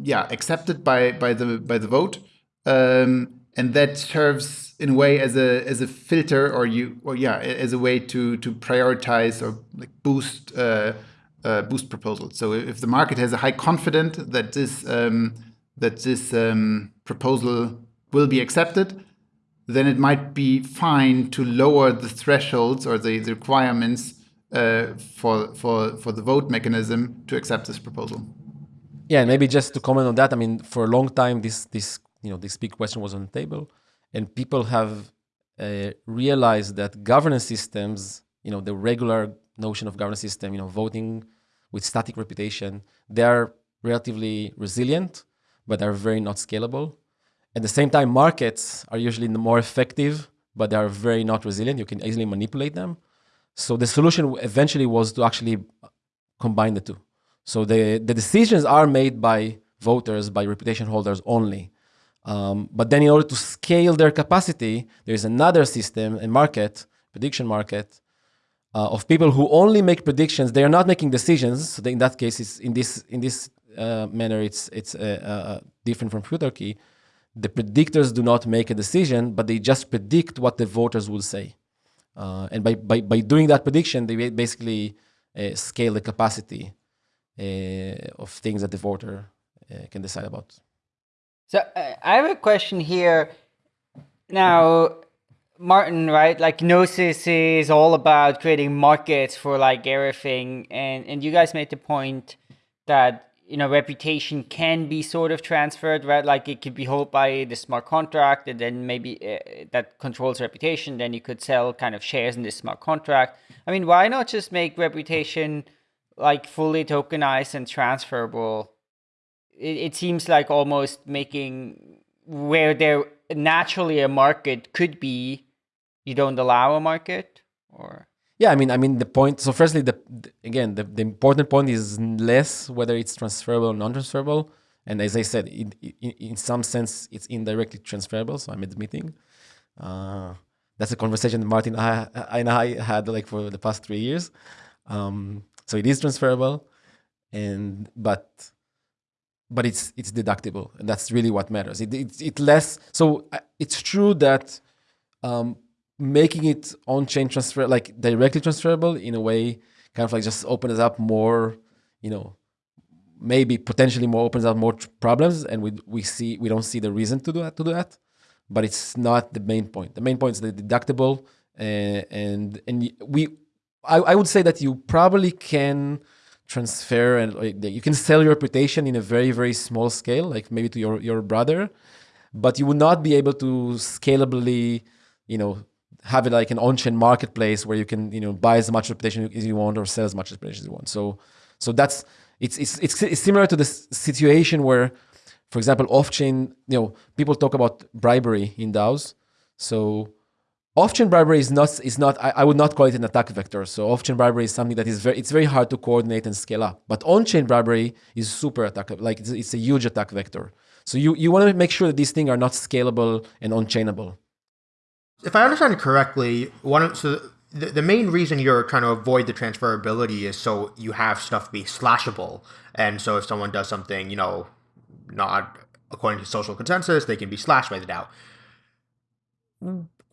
yeah accepted by by the by the vote? Um, and that serves in a way as a as a filter or you or yeah as a way to to prioritize or like boost uh, uh, boost proposals. So if the market has a high confidence that this um, that this um, proposal will be accepted, then it might be fine to lower the thresholds or the, the requirements uh, for for for the vote mechanism to accept this proposal. Yeah, and maybe just to comment on that, I mean, for a long time, this this you know this big question was on the table, and people have uh, realized that governance systems, you know, the regular notion of governance system, you know, voting with static reputation, they are relatively resilient, but are very not scalable. At the same time, markets are usually more effective, but they are very not resilient. You can easily manipulate them. So the solution eventually was to actually combine the two. So the, the decisions are made by voters, by reputation holders only. Um, but then in order to scale their capacity, there is another system, a market, prediction market, uh, of people who only make predictions. They are not making decisions. So in that case, it's in this in this uh, manner, it's it's uh, uh different from Futarchy. The predictors do not make a decision, but they just predict what the voters will say. Uh, and by, by, by doing that prediction, they basically uh, scale the capacity of things that the voter can decide about. So I have a question here. Now, Martin, right? Like Gnosis is all about creating markets for like everything, and and you guys made the point that you know reputation can be sort of transferred, right? Like it could be held by the smart contract, and then maybe uh, that controls reputation. Then you could sell kind of shares in this smart contract. I mean, why not just make reputation like fully tokenized and transferable? It, it seems like almost making where there naturally a market could be you don't allow a market or yeah i mean i mean the point so firstly the, again the, the important point is less whether it's transferable or non-transferable. And as i said in, in, in some sense it's indirectly transferable so i'm admitting. Uh, that's a conversation martin and i had like for the past three years. Um, so it is transferable and but but it's it's deductible and that's really what matters. It, it, it less so uh, it's true that um, making it on-chain transfer, like directly transferable in a way, kind of like just opens up more, you know, maybe potentially more opens up more problems, and we we see we don't see the reason to do that to do that, but it's not the main point. The main point is the deductible, uh, and and we, I, I would say that you probably can transfer and you can sell your reputation in a very very small scale, like maybe to your your brother, but you would not be able to scalably, you know, have it like an on-chain marketplace where you can you know buy as much reputation as you want or sell as much reputation as you want. So so that's it's it's it's, similar to the situation where, for example, off-chain you know people talk about bribery in DAOs. So off-chain bribery is not is not I, I, would not call it an attack vector. So off-chain bribery is something that is very it's very hard to coordinate and scale up. But on-chain bribery is super attack like it's, it's a huge attack vector. So you you want to make sure that these things are not scalable and on-chainable if I understand correctly, one so the, the main reason you're trying to avoid the transferability is so you have stuff be slashable, and so if someone does something, you know, not according to social consensus, they can be slashed by the DAO.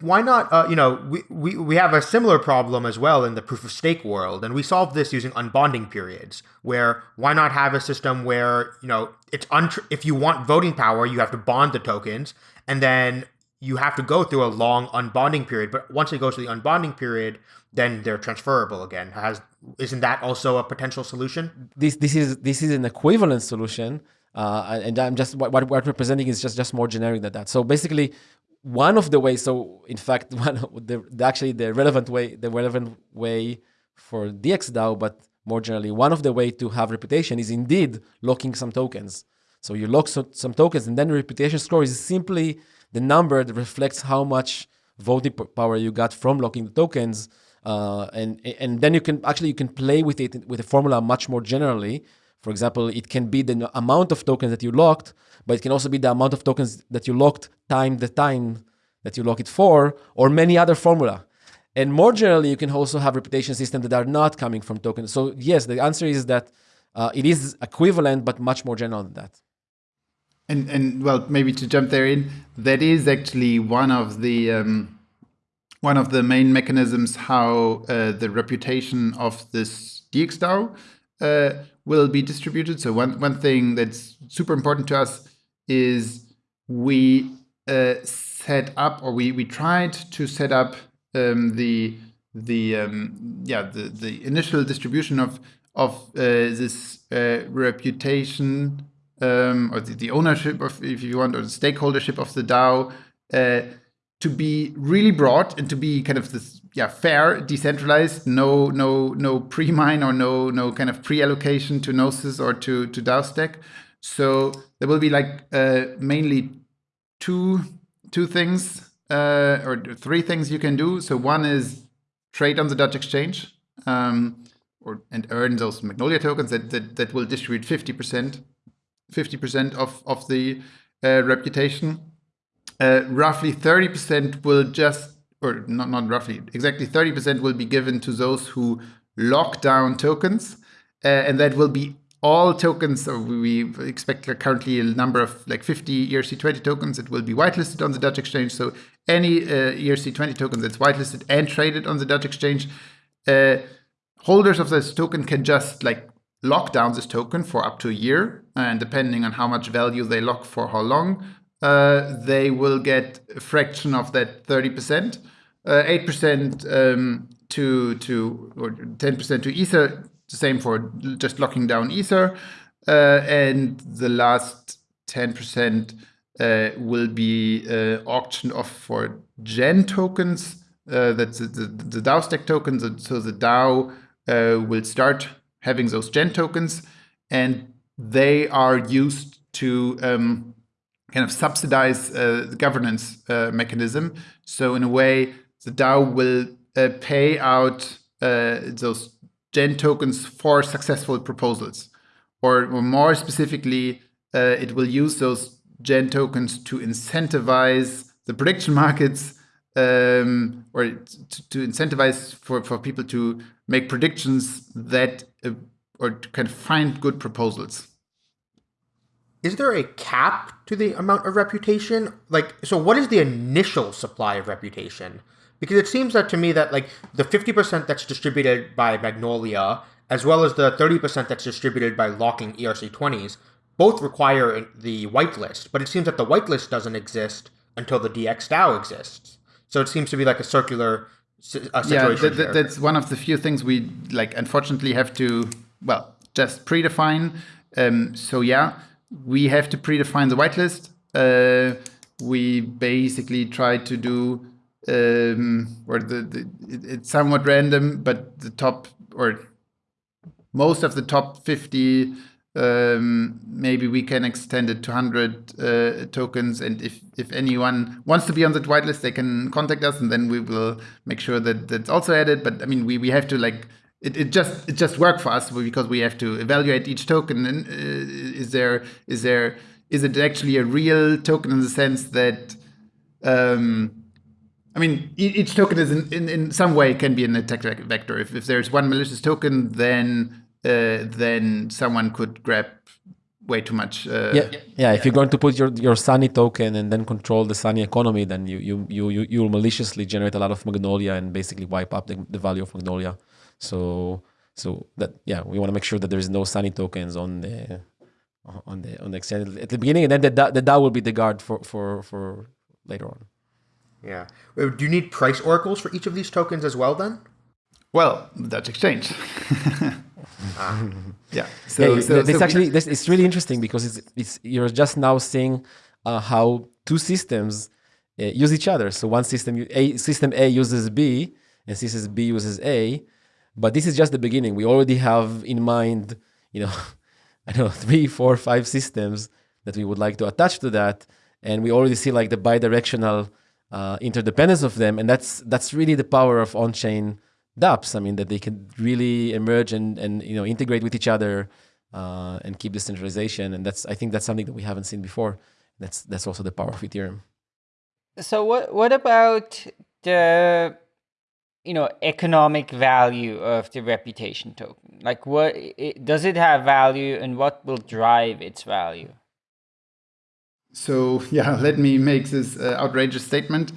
Why not? Uh, you know, we, we we have a similar problem as well in the proof of stake world, and we solved this using unbonding periods. Where why not have a system where you know it's untr- if you want voting power, you have to bond the tokens, and then you have to go through a long unbonding period. But once it goes to the unbonding period, then they're transferable again. Has isn't that also a potential solution? This this is this is an equivalent solution, uh, and I'm just what, what we're presenting is just just more generic than that. So basically, one of the ways. So in fact, one the, the actually the relevant way the relevant way for DXDAO, but more generally, one of the way to have reputation is indeed locking some tokens. So you lock some, some tokens, and then the reputation score is simply the number that reflects how much voting power you got from locking the tokens. Uh, and and then you can actually you can play with it with a formula much more generally. For example, it can be the amount of tokens that you locked, but it can also be the amount of tokens that you locked time the time that you lock it for, or many other formula. And more generally, you can also have reputation systems that are not coming from tokens. So yes, the answer is that uh, it is equivalent, but much more general than that. And and well, maybe to jump there in, that is actually one of the um, one of the main mechanisms how uh, the reputation of this DXDAO uh, will be distributed. So one one thing that's super important to us is we uh, set up or we we tried to set up um, the the um, yeah the the initial distribution of of uh, this uh, reputation um, or the, the, ownership of, if you want, or the stakeholdership of the DAO uh, to be really broad and to be kind of this, yeah, fair, decentralized, no, no, no pre-mine or no, no kind of pre-allocation to Gnosis or to to DAO stack. So there will be like uh, mainly two two things uh, or three things you can do. So one is trade on the Dutch exchange. Um, or and earn those Magnolia tokens that, that, that will distribute 50% 50% of, of the uh, reputation. Uh, roughly 30% will just, or not, not roughly, exactly 30% will be given to those who lock down tokens. Uh, and that will be all tokens, or we expect currently a number of like 50 ERC20 tokens that will be whitelisted on the Dutch exchange. So any uh, ERC20 token that's whitelisted and traded on the Dutch exchange, uh, holders of this token can just like lock down this token for up to a year. And depending on how much value they lock for how long, uh, they will get a fraction of that 30%, uh, 8% um, to, to, or 10% to Ether, the same for just locking down Ether. Uh, and the last 10% uh, will be uh, auctioned off for Gen tokens. Uh, that's the, the, the DAO stack tokens. So the DAO will start having those gen tokens, and they are used to um, kind of subsidize uh, the governance uh, mechanism. So in a way, the DAO will uh, pay out uh, those gen tokens for successful proposals, or, or more specifically, uh, it will use those gen tokens to incentivize the prediction markets um, or to, to, incentivize for, for people to make predictions that uh, or of find good proposals. Is there a cap to the amount of reputation? Like, so what is the initial supply of reputation? Because it seems that to me that like the 50% that's distributed by Magnolia, as well as the 30% that's distributed by locking ERC20s, both require the whitelist. But it seems that the whitelist doesn't exist until the DXDAO exists. So it seems to be like a circular yeah, that, that, that's one of the few things we like. Unfortunately, have to well just predefine. Um, so yeah, we have to predefine the whitelist. Uh, we basically try to do um, or the, the it, it's somewhat random, but the top or most of the top 50 um, maybe we can extend it to 100 uh, tokens. And if, if anyone wants to be on the whitelist, they can contact us and then we will make sure that that's also added. But I mean, we, we have to like, it, it just it just worked for us because we have to evaluate each token. And uh, is there is there is it actually a real token in the sense that um, I mean, each token is in, in, in some way can be an attack vector. If, if there's one malicious token, then uh, then someone could grab way too much. Uh, yeah, yeah. If you're going to put your, your Sunny token and then control the Sunny economy, then you you you you you'll maliciously generate a lot of Magnolia and basically wipe up the, the value of Magnolia. So so that yeah, we want to make sure that there is no Sunny tokens on the on the on the exchange at the beginning, and then the the DAO will be the guard for for for later on. Yeah. Do you need price oracles for each of these tokens as well then? Well, that's Dutch exchange. yeah. So, yeah, so, this so- actually this, it's really interesting because it's, it's you're just now seeing uh, how two systems uh, use each other. So one system A system A uses B and system B uses A, but this is just the beginning. We already have in mind, you know, I don't know, three, four, five systems that we would like to attach to that, and we already see like the bidirectional uh, interdependence of them, and that's that's really the power of on-chain dApps. I mean that they can really emerge and and you know integrate with each other uh, and keep decentralization, and that's I think that's something that we haven't seen before. That's that's also the power of Ethereum. So what what about the you know economic value of the reputation token? Like what i does it have value and what will drive its value? So yeah, let me make this uh, outrageous statement.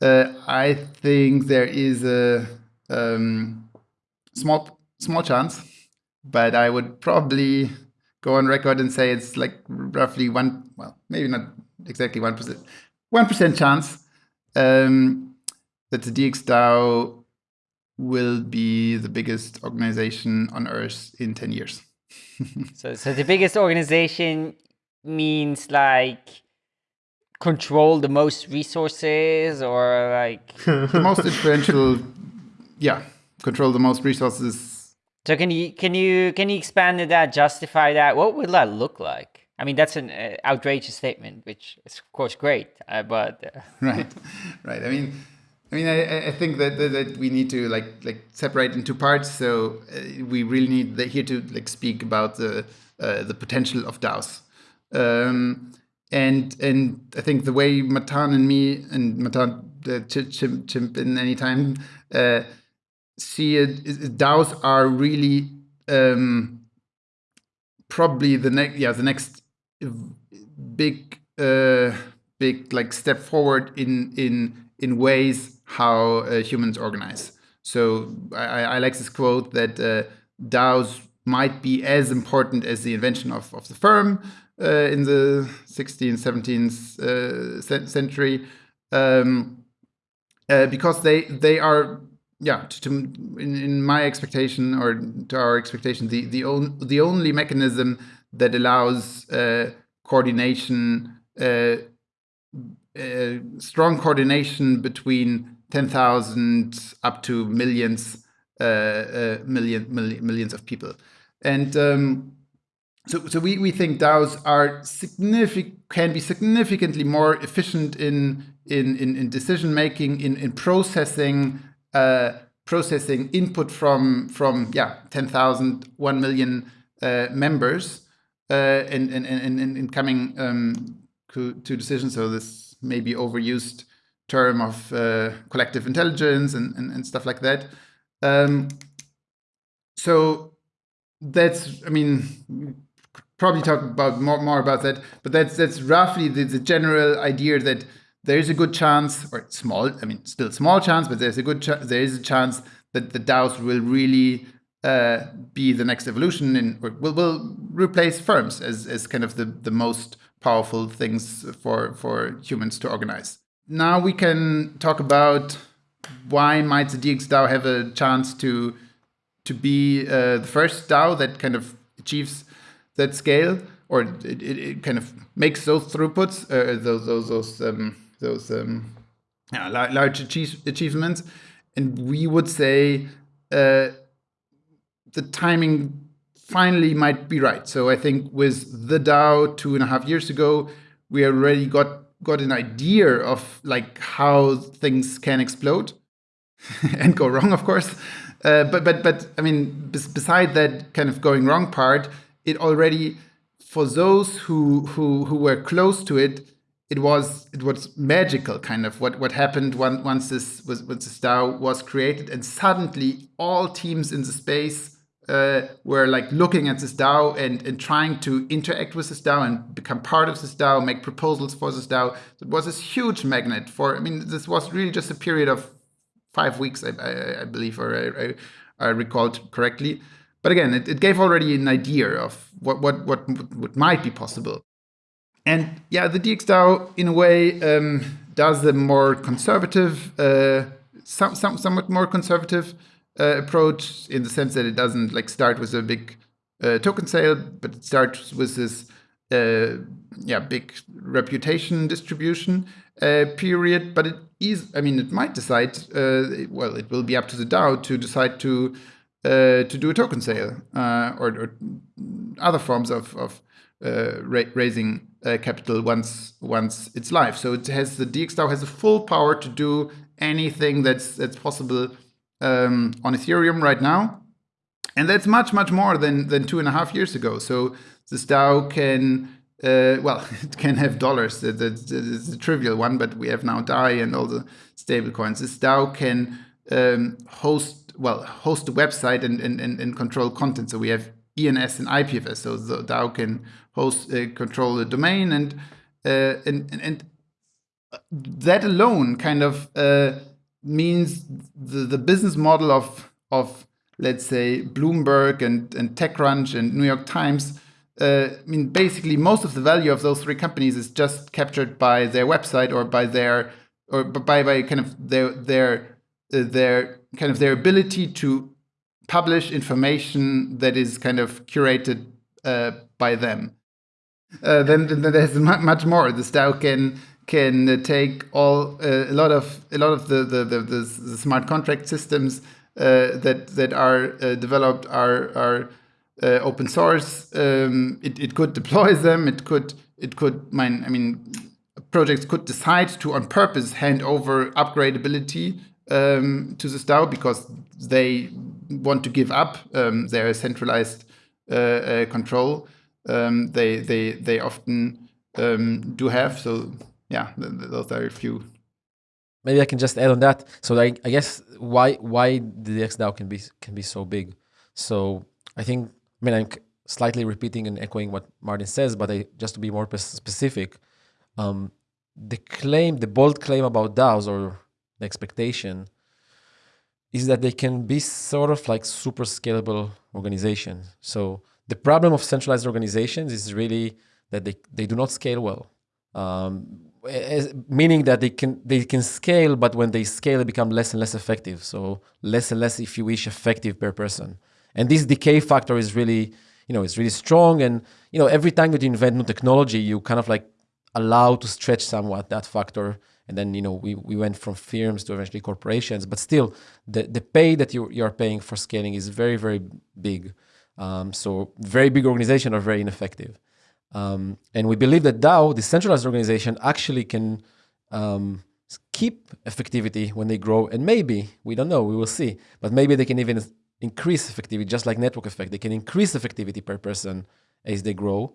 Uh, I think there is a um, small small chance, but I would probably go on record and say it's like roughly one. Well, maybe not exactly one percent. One percent chance um, that the DXDAO will be the biggest organization on Earth in ten years. So so the biggest organization means like control the most resources or like the most influential, yeah, control the most resources. so can you can you can you expand on that justify that what would that look like i mean that's an uh, outrageous statement which is of course great uh, but uh, Right, right. I mean, I mean, I, I- think that, that that we need to like like separate into parts. So uh, we really need the, here to like speak about the uh, the potential of DAOs. Um, and and I think the way Matan and me and Matan uh, ch- chimp, chimp in any time uh, see it, DAOs are really um, probably the next yeah the next big uh, big like step forward in in in ways how uh, humans organize. So I, I I like this quote that uh, DAOs might be as important as the invention of, of the firm uh, in the 16th, 17th uh, century, um, uh, because they they are yeah to, to in, in my expectation or to our expectation the the, on, the only mechanism that allows uh, coordination uh, uh, strong coordination between 10,000 up to millions uh, uh, million, million millions of people. And um, so, so we, we think DAOs are significant can be significantly more efficient in in, in, in decision making in, in processing uh, processing input from from yeah 10,000 1 million uh, members uh, and, and, and coming um, to, to decisions. So this may be overused term of uh, collective intelligence and, and, and stuff like that. Um, so that's i mean probably talk about more, more about that but that's that's roughly the, the general idea that there is a good chance or small i mean still small chance but there's a good there is a chance that the daos will really uh, be the next evolution and will, will replace firms as, as kind of the, the most powerful things for for humans to organize. Now we can talk about why might the dxdao have a chance to to be uh, the first DAO that kind of achieves that scale, or it, it, it kind of makes those throughputs, uh, those those those um, those um, yeah, la- large achieve- achievements, and we would say uh, the timing finally might be right. So I think with the DAO two and a half years ago, we already got got an idea of like how things can explode and go wrong, of course. Uh, but but but I mean, bes- beside that kind of going wrong part, it already for those who who who were close to it, it was it was magical kind of what what happened once once this was once this DAO was created, and suddenly all teams in the space uh, were like looking at this DAO and, and trying to interact with this DAO and become part of this DAO, make proposals for this DAO. It was this huge magnet for, I mean, this was really just a period of five weeks, I, I, I believe, or I, I, I recalled correctly. But again, it, it gave already an idea of what, what, what, what might be possible. And yeah, the DXDAO, in a way, um, does a more conservative, uh, some, some, somewhat more conservative uh, approach in the sense that it doesn't like start with a big uh, token sale, but it starts with this uh, yeah big reputation distribution uh, period. But it is, I mean, it might decide. Uh, well, it will be up to the DAO to decide to to do a token sale or, or, other forms of, of ra raising capital once once it's live. So it has the DXDAO has the full power to do anything that's that's possible um, on Ethereum right now. And that's much, much more than, than two and a half years ago. So this DAO can, uh, well, it can have dollars. That's, a trivial one, but we have now DAI and all the stable coins. This DAO can um, host, well, host a website and, and, and control content. So we have ENS and IPFS. So the DAO can host, uh, control the domain and, uh, and, and, and that alone kind of uh, means the, the business model of, of let's say, Bloomberg and, and TechCrunch and New York Times, uh, I mean, basically most of the value of those three companies is just captured by their website or by their, or by, by kind of their, their, uh, their kind of their ability to publish information that is kind of curated uh, by them. Uh, then, then there's much more. The DAO can can take all uh, a lot of a lot of the the, the, the, smart contract systems uh, that that are uh, developed are are uh, open source. Um, it, it could deploy them. It could it could mine. I mean, projects could decide to on purpose hand over upgradability um, to the DAO because they want to give up um, their centralized uh, uh, control. Um, they they they often um, do have so yeah, those are a few. Maybe I can just add on that. So I, I guess why why the DXDAO can be can be so big. So I think I mean I'm slightly repeating and echoing what Martin says, but I, just to be more specific, um, the claim, the bold claim about DAOs or the expectation is that they can be sort of like super scalable organizations. So the problem of centralized organizations is really that they, they do not scale well. Um, as, meaning that they can they can scale, but when they scale, they become less and less effective. So less and less, if you wish, effective per person. And this decay factor is really, you know, it's really strong. And you know, every time that you invent new technology, you kind of like allow to stretch somewhat that factor. And then you know, we, we went from firms to eventually corporations, but still, the the pay that you you are paying for scaling is very very big. Um, so very big organizations are very ineffective. Um, and we believe that DAO, the centralized organization, actually can um, keep effectivity when they grow. And maybe, we don't know, we will see, but maybe they can even increase effectivity, just like network effect. They can increase effectivity per person as they grow.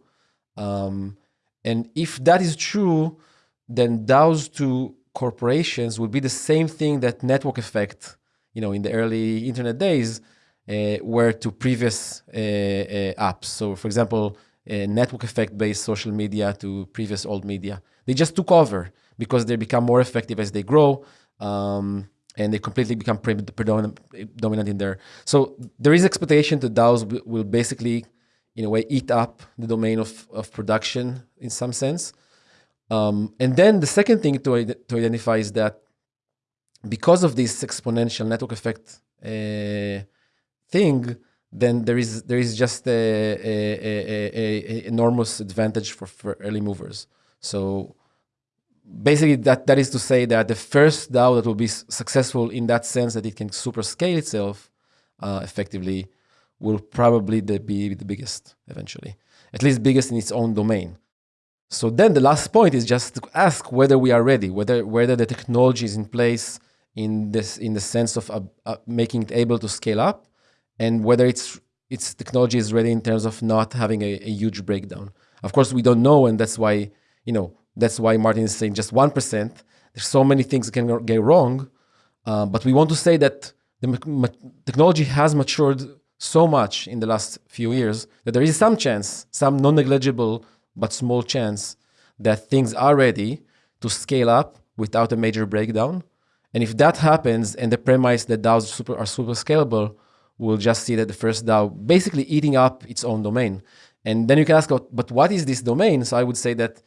Um, and if that is true, then DAOs to corporations would be the same thing that network effect, you know, in the early internet days, uh, were to previous uh, uh, apps. So, for example, network effect based social media to previous old media. They just took over because they become more effective as they grow. Um, and they completely become predominant dominant in there. So there is expectation that DAOs will basically, in a way, eat up the domain of, of production in some sense. Um, and then the second thing to, to identify is that because of this exponential network effect uh, thing, then there is there is just a, a, a, a enormous advantage for, for early movers. So basically, that that is to say that the first DAO that will be successful in that sense that it can super scale itself uh, effectively will probably the, be the biggest eventually, at least biggest in its own domain. So then the last point is just to ask whether we are ready, whether whether the technology is in place in this in the sense of uh, uh, making it able to scale up and whether its its technology is ready in terms of not having a, a, huge breakdown. Of course, we don't know, and that's why you know that's why Martin is saying just one percent. There's so many things that can get wrong, uh, but we want to say that the technology has matured so much in the last few years that there is some chance, some non-negligible but small chance that things are ready to scale up without a major breakdown. And if that happens, and the premise that DAOs super, are super scalable, we'll just see that the first DAO basically eating up its own domain. And then you can ask, but what is this domain? So I would say that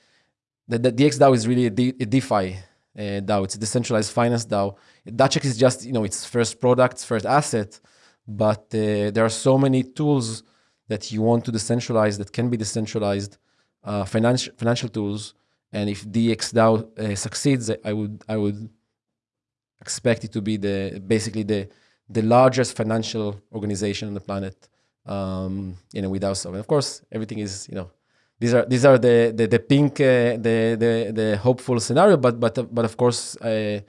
that, that DXDAO is really a, DeFi uh, DAO. It's a decentralized finance DAO. Dutch X is just you know its first product, first asset, but uh, there are so many tools that you want to decentralize that can be decentralized, uh, financial financial tools. And if DXDAO uh, succeeds, I would I would expect it to be the basically the the largest financial organization on the planet. Um, you know, without so, and of course, everything is you know these are these are the the, the pink uh, the, the the hopeful scenario but but but of course uh,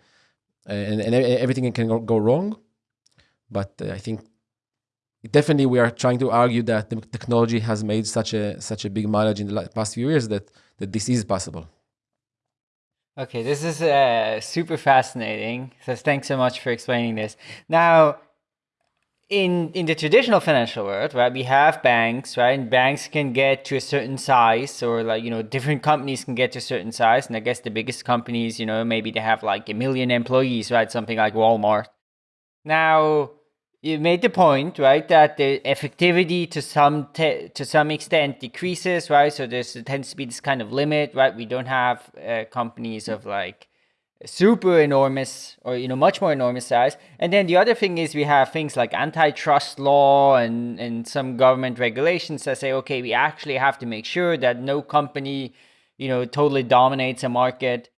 and, and everything can go wrong but uh, i think definitely we are trying to argue that the technology has made such a such a big mileage in the past few years that that this is possible. Okay this is uh, super fascinating. So thanks so much for explaining this. Now in in the traditional financial world, right, we have banks, right, and banks can get to a certain size, or like you know, different companies can get to a certain size, and I guess the biggest companies, you know, maybe they have like a million employees, right, something like Walmart. Now, you made the point, right, that the effectivity to some to some extent decreases, right? So there tends to be this kind of limit, right? We don't have uh, companies of like super enormous or you know much more enormous size and then the other thing is we have things like antitrust law and and some government regulations that say okay we actually have to make sure that no company you know totally dominates a market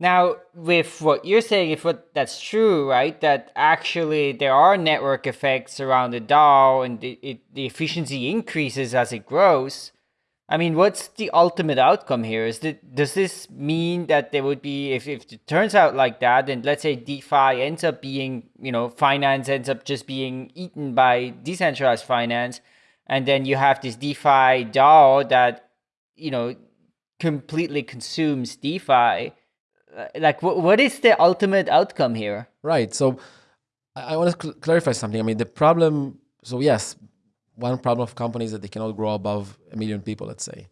now with what you're saying if what that's true right that actually there are network effects around the DAO and the, it, the efficiency increases as it grows I mean, what's the ultimate outcome here? Is that does this mean that there would be if, if it turns out like that, and let's say DeFi ends up being, you know, finance ends up just being eaten by decentralized finance, and then you have this DeFi DAO that, you know, completely consumes DeFi. Uh, like, what what is the ultimate outcome here? Right. So, I want to cl clarify something. I mean, the problem. So yes, one problem of companies that they cannot grow above a million people, let's say.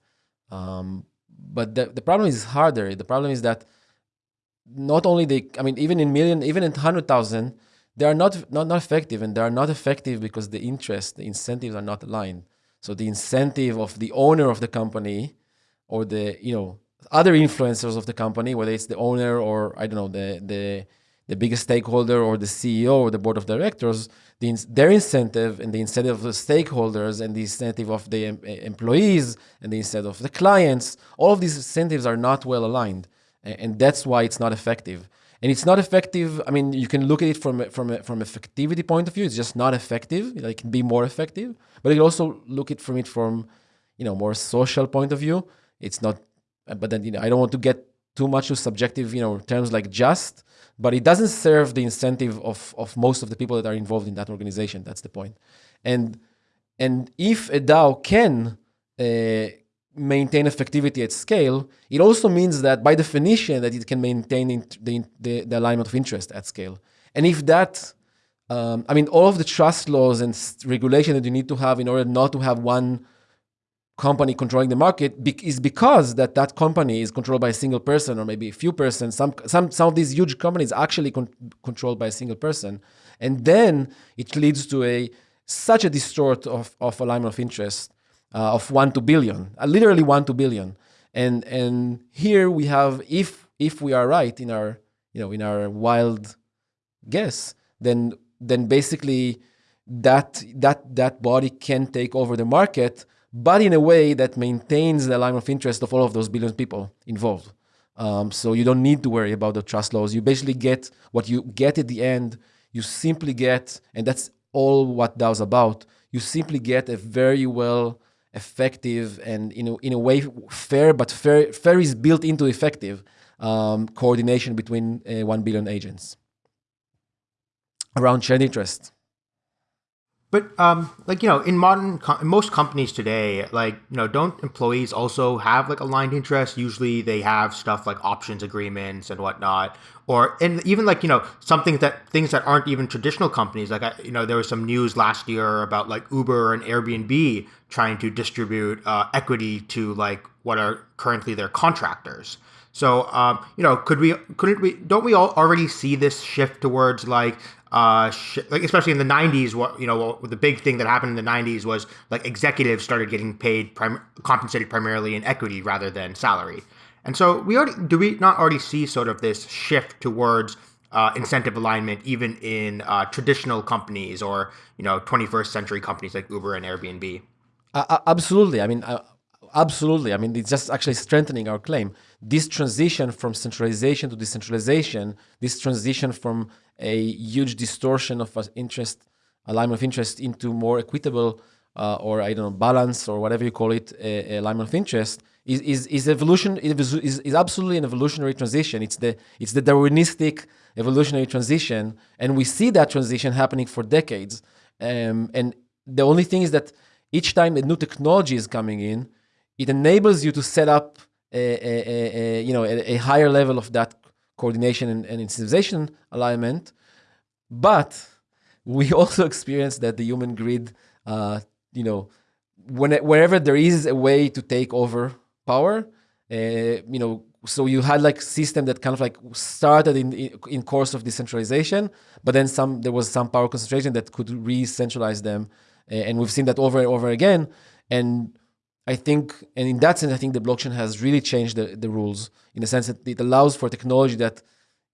Um, but the, the problem is harder. The problem is that not only they, I mean, even in million, even in 100,000, they are not, not, not effective and they are not effective because the interest, the incentives are not aligned. So the incentive of the owner of the company or the, you know, other influencers of the company, whether it's the owner or I don't know, the, the, the biggest stakeholder or the CEO or the board of directors, the, their incentive and the incentive of the stakeholders and the incentive of the em employees and the incentive of the clients, all of these incentives are not well aligned. And that's why it's not effective. And it's not effective. I mean, you can look at it from from a, from effectivity point of view. It's just not effective. It can be more effective, but you can also look at from it from, you know, more social point of view. It's not. But then you know, I don't want to get too much to subjective, you know, terms like just but it doesn't serve the incentive of, of most of the people that are involved in that organization. That's the point. And, and if a DAO can uh, maintain effectivity at scale, it also means that by definition that it can maintain the, the, the alignment of interest at scale. And if that, um, I mean, all of the trust laws and regulation that you need to have in order not to have one company controlling the market is because that that company is controlled by a single person or maybe a few persons. Some, some, some of these huge companies actually con controlled by a single person. And then it leads to a such a distort of, of alignment of interest uh, of one to billion, uh, literally one to billion. And, and here we have, if, if we are right in our, you know, in our wild guess, then, then basically that, that, that body can take over the market but in a way that maintains the alignment of interest of all of those billion people involved. Um, so you don't need to worry about the trust laws. You basically get what you get at the end. You simply get, and that's all what DAO's about. You simply get a very well effective and in a, in a way fair, but fair, fair is built into effective um, coordination between uh, 1 billion agents around shared interest. But um, like you know, in modern in most companies today, like you know, don't employees also have like aligned interests? Usually, they have stuff like options agreements and whatnot, or and even like you know, something that things that aren't even traditional companies. Like I, you know, there was some news last year about like Uber and Airbnb trying to distribute uh, equity to like what are currently their contractors. So, um, you know, could we, couldn't we, don't we all already see this shift towards like uh, like especially in the 90s what you know the big thing that happened in the 90s was like executives started getting paid prim- compensated primarily in equity rather than salary And so we already do we not already see sort of this shift towards uh, incentive alignment even in uh, traditional companies or you know 21st century companies like Uber and Airbnb? Uh, absolutely. I mean, absolutely. I mean, it's just actually strengthening our claim. This transition from centralization to decentralization, this transition from a huge distortion of interest, alignment of interest into more equitable uh, or I don't know, balance or whatever you call it, a alignment of interest, is, is, is evolution is, is absolutely an evolutionary transition. It's the it's the Darwinistic evolutionary transition, and we see that transition happening for decades. Um, and the only thing is that each time a new technology is coming in, it enables you to set up a, a, a you know a, higher level of that coordination and, and incentivization alignment. But we also experience that the human grid, uh, you know, when, wherever there is a way to take over power, uh, you know, so you had like system that kind of like started in in course of decentralization, but then some there was some power concentration that could re-centralize them, and we've seen that over and over again. And I think, and in that sense, I think the blockchain has really changed the, the rules in the sense that it allows for technology that,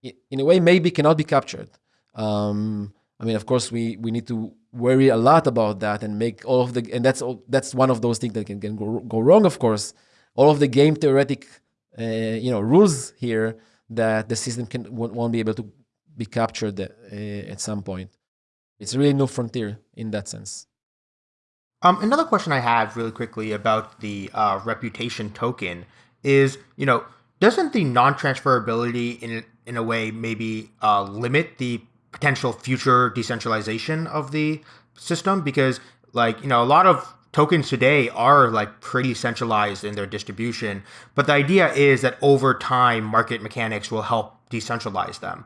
in a way, maybe cannot be captured. Um, I mean, of course, we we need to worry a lot about that and make all of the, and that's all, that's one of those things that can, can go, go wrong. Of course, all of the game theoretic uh, you know rules here that the system can won't be able to be captured uh, at some point. It's really no frontier in that sense. Um, another question I have really quickly about the uh, reputation token is, you know, doesn't the non-transferability in in a way maybe uh, limit the potential future decentralization of the system? Because like you know, a lot of tokens today are like pretty centralized in their distribution. But the idea is that over time, market mechanics will help decentralize them.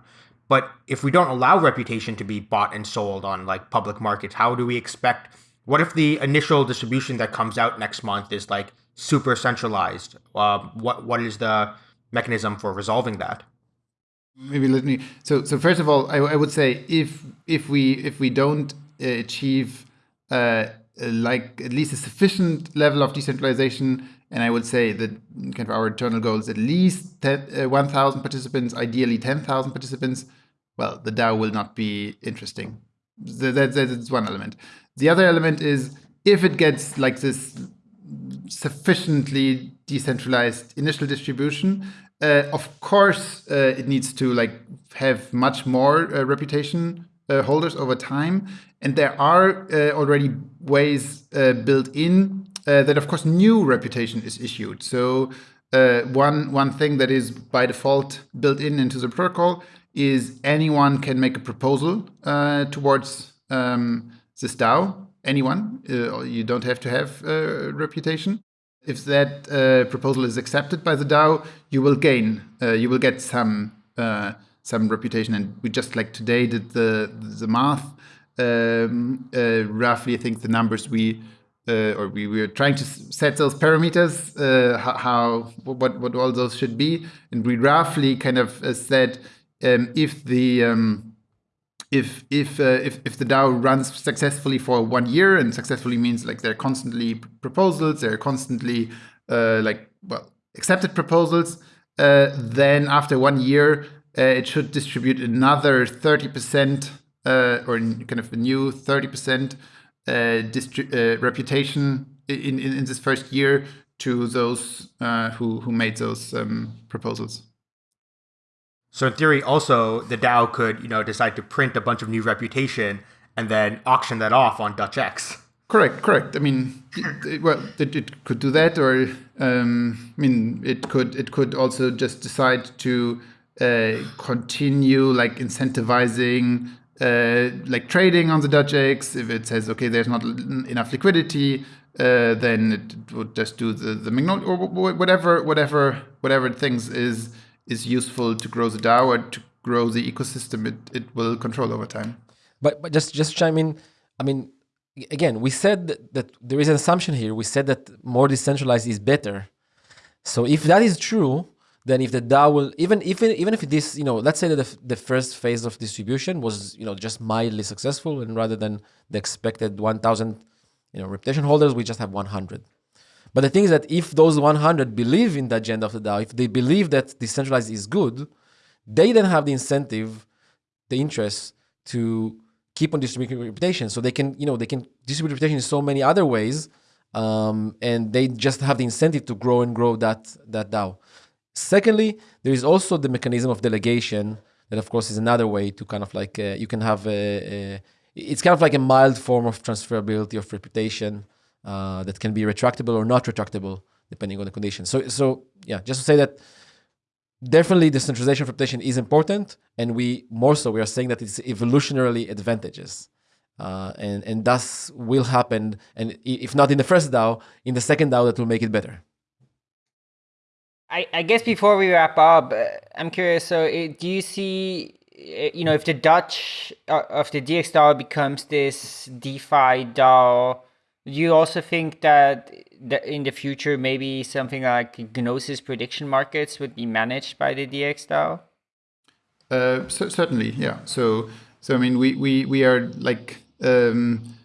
But if we don't allow reputation to be bought and sold on like public markets, how do we expect? What if the initial distribution that comes out next month is like super centralized? Uh, what what is the mechanism for resolving that? Maybe let me. So so first of all, I, I would say if if we if we don't achieve uh, like at least a sufficient level of decentralization. And I would say that kind of our internal goal is at least uh, 1,000 participants, ideally 10,000 participants. Well, the DAO will not be interesting. That, that's one element. The other element is if it gets like this sufficiently decentralized initial distribution, uh, of course, uh, it needs to like have much more uh, reputation uh, holders over time. And there are uh, already ways uh, built in that, of course, new reputation is issued. So one one thing that is by default built in into the protocol is anyone can make a proposal towards um, this DAO. Anyone, you don't have to have a reputation if that uh, proposal is accepted by the DAO, you will gain, uh, you will get some uh, some reputation. And we just like today did the the math. Um, uh, roughly, I think the numbers we uh, or we were trying to set those parameters, uh, how, what what all those should be, and we roughly kind of uh, said um, if the um, if if, uh, if if the DAO runs successfully for one year, and successfully means like there are constantly proposals, there are constantly uh, like well accepted proposals, then after one year uh, it should distribute another 30% uh, or kind of a new 30% uh, reputation in, in, in, this first year to those who, who made those um, proposals. So in theory, also the DAO could, you know, decide to print a bunch of new reputation and then auction that off on Dutch X. Correct, correct. I mean, it, well, it, it, could do that, or um, I mean, it could it could also just decide to uh, continue like incentivizing uh, like trading on the Dutch X. If it says, okay, there's not enough liquidity, uh, then it would just do the, the or whatever, whatever, whatever things is is useful to grow the DAO to grow the ecosystem. It it will control over time. But but just just chime in. I mean, again, we said that, that there is an assumption here. We said that more decentralized is better. So if that is true, then if the DAO will even even even if this you know let's say that the, the first phase of distribution was you know just mildly successful and rather than the expected 1,000 you know reputation holders we just have 100. But the thing is that if those 100 believe in the agenda of the DAO, if they believe that decentralized is good, they then have the incentive, the interest to keep on distributing reputation. So they can, you know, they can distribute reputation in so many other ways, um, and they just have the incentive to grow and grow that that DAO. Secondly, there is also the mechanism of delegation that, of course, is another way to kind of like uh, you can have a, a, it's kind of like a mild form of transferability of reputation uh, that can be retractable or not retractable depending on the conditions. So, so yeah, just to say that definitely decentralization of reputation is important, and we more so we are saying that it's evolutionarily advantageous. Uh, and and thus will happen, and if not in the first DAO, in the second DAO that will make it better. I, I guess before we wrap up, uh, I'm curious. So, uh, do you see, uh, you know, if the Dutch of the DX DAO becomes this DeFi DAO, do you also think that, in the future maybe something like Gnosis prediction markets would be managed by the DX DAO? Uh, so, certainly, yeah. So, so I mean, we we we are like. Um,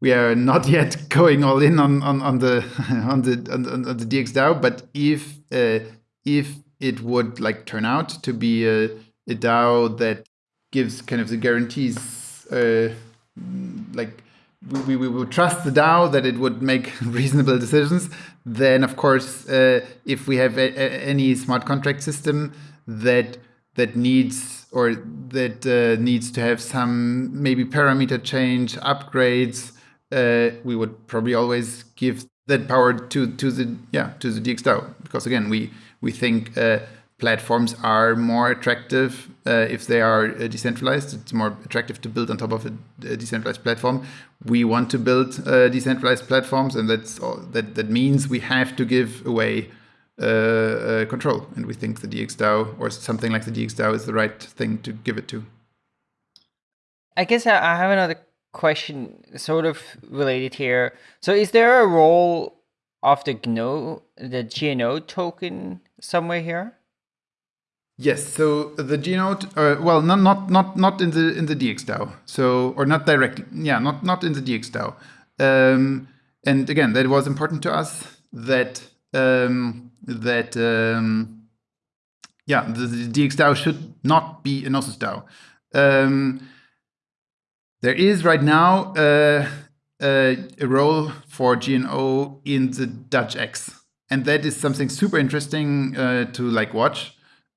we are not yet going all in on on, on the on the on, on the DX but if uh, if it would like turn out to be a, a DAO that gives kind of the guarantees, uh, like we, we would trust the DAO that it would make reasonable decisions, then of course, uh, if we have a, a, any smart contract system that that needs or that uh, needs to have some maybe parameter change upgrades uh, we would probably always give that power to to the yeah to the DXDAO because again we we think uh, platforms are more attractive uh, if they are uh, decentralized. It's more attractive to build on top of a, a decentralized platform. We want to build uh, decentralized platforms, and that's all, that that means we have to give away uh, control. And we think the DXDAO or something like the DXDAO is the right thing to give it to. I guess I have another question sort of related here. So is there a role of the GNO, the GNO token somewhere here? Yes, so the GNO, uh, well, not not not not in the in the DXDAO, so or not directly, yeah, not not in the DXDAO. Um, and again, that was important to us that um, that um, yeah, the, the DXDAO should not be a Gnosis DAO. Um, there is right now uh, uh, a role for GNO in the Dutch X, and that is something super interesting uh, to like watch.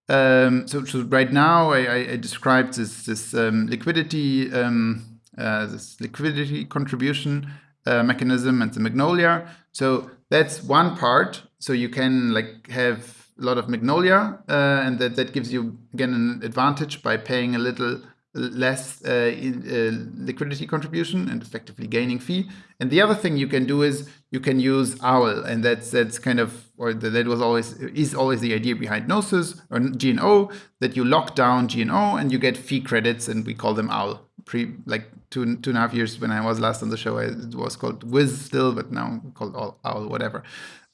Um, so, so, right now, I, I described this this um, liquidity um, uh, this liquidity contribution uh, mechanism and the Magnolia. So that's one part. So you can like have a lot of Magnolia, uh, and that that gives you again an advantage by paying a little less uh, in, uh, liquidity contribution and effectively gaining fee. And the other thing you can do is you can use OWL, and that's that's kind of or that was always is always the idea behind Gnosis or GNO that you lock down GNO and you get fee credits, and we call them OWL. Pre like two two and a half years when I was last on the show, it was called Wiz still, but now called OWL, whatever.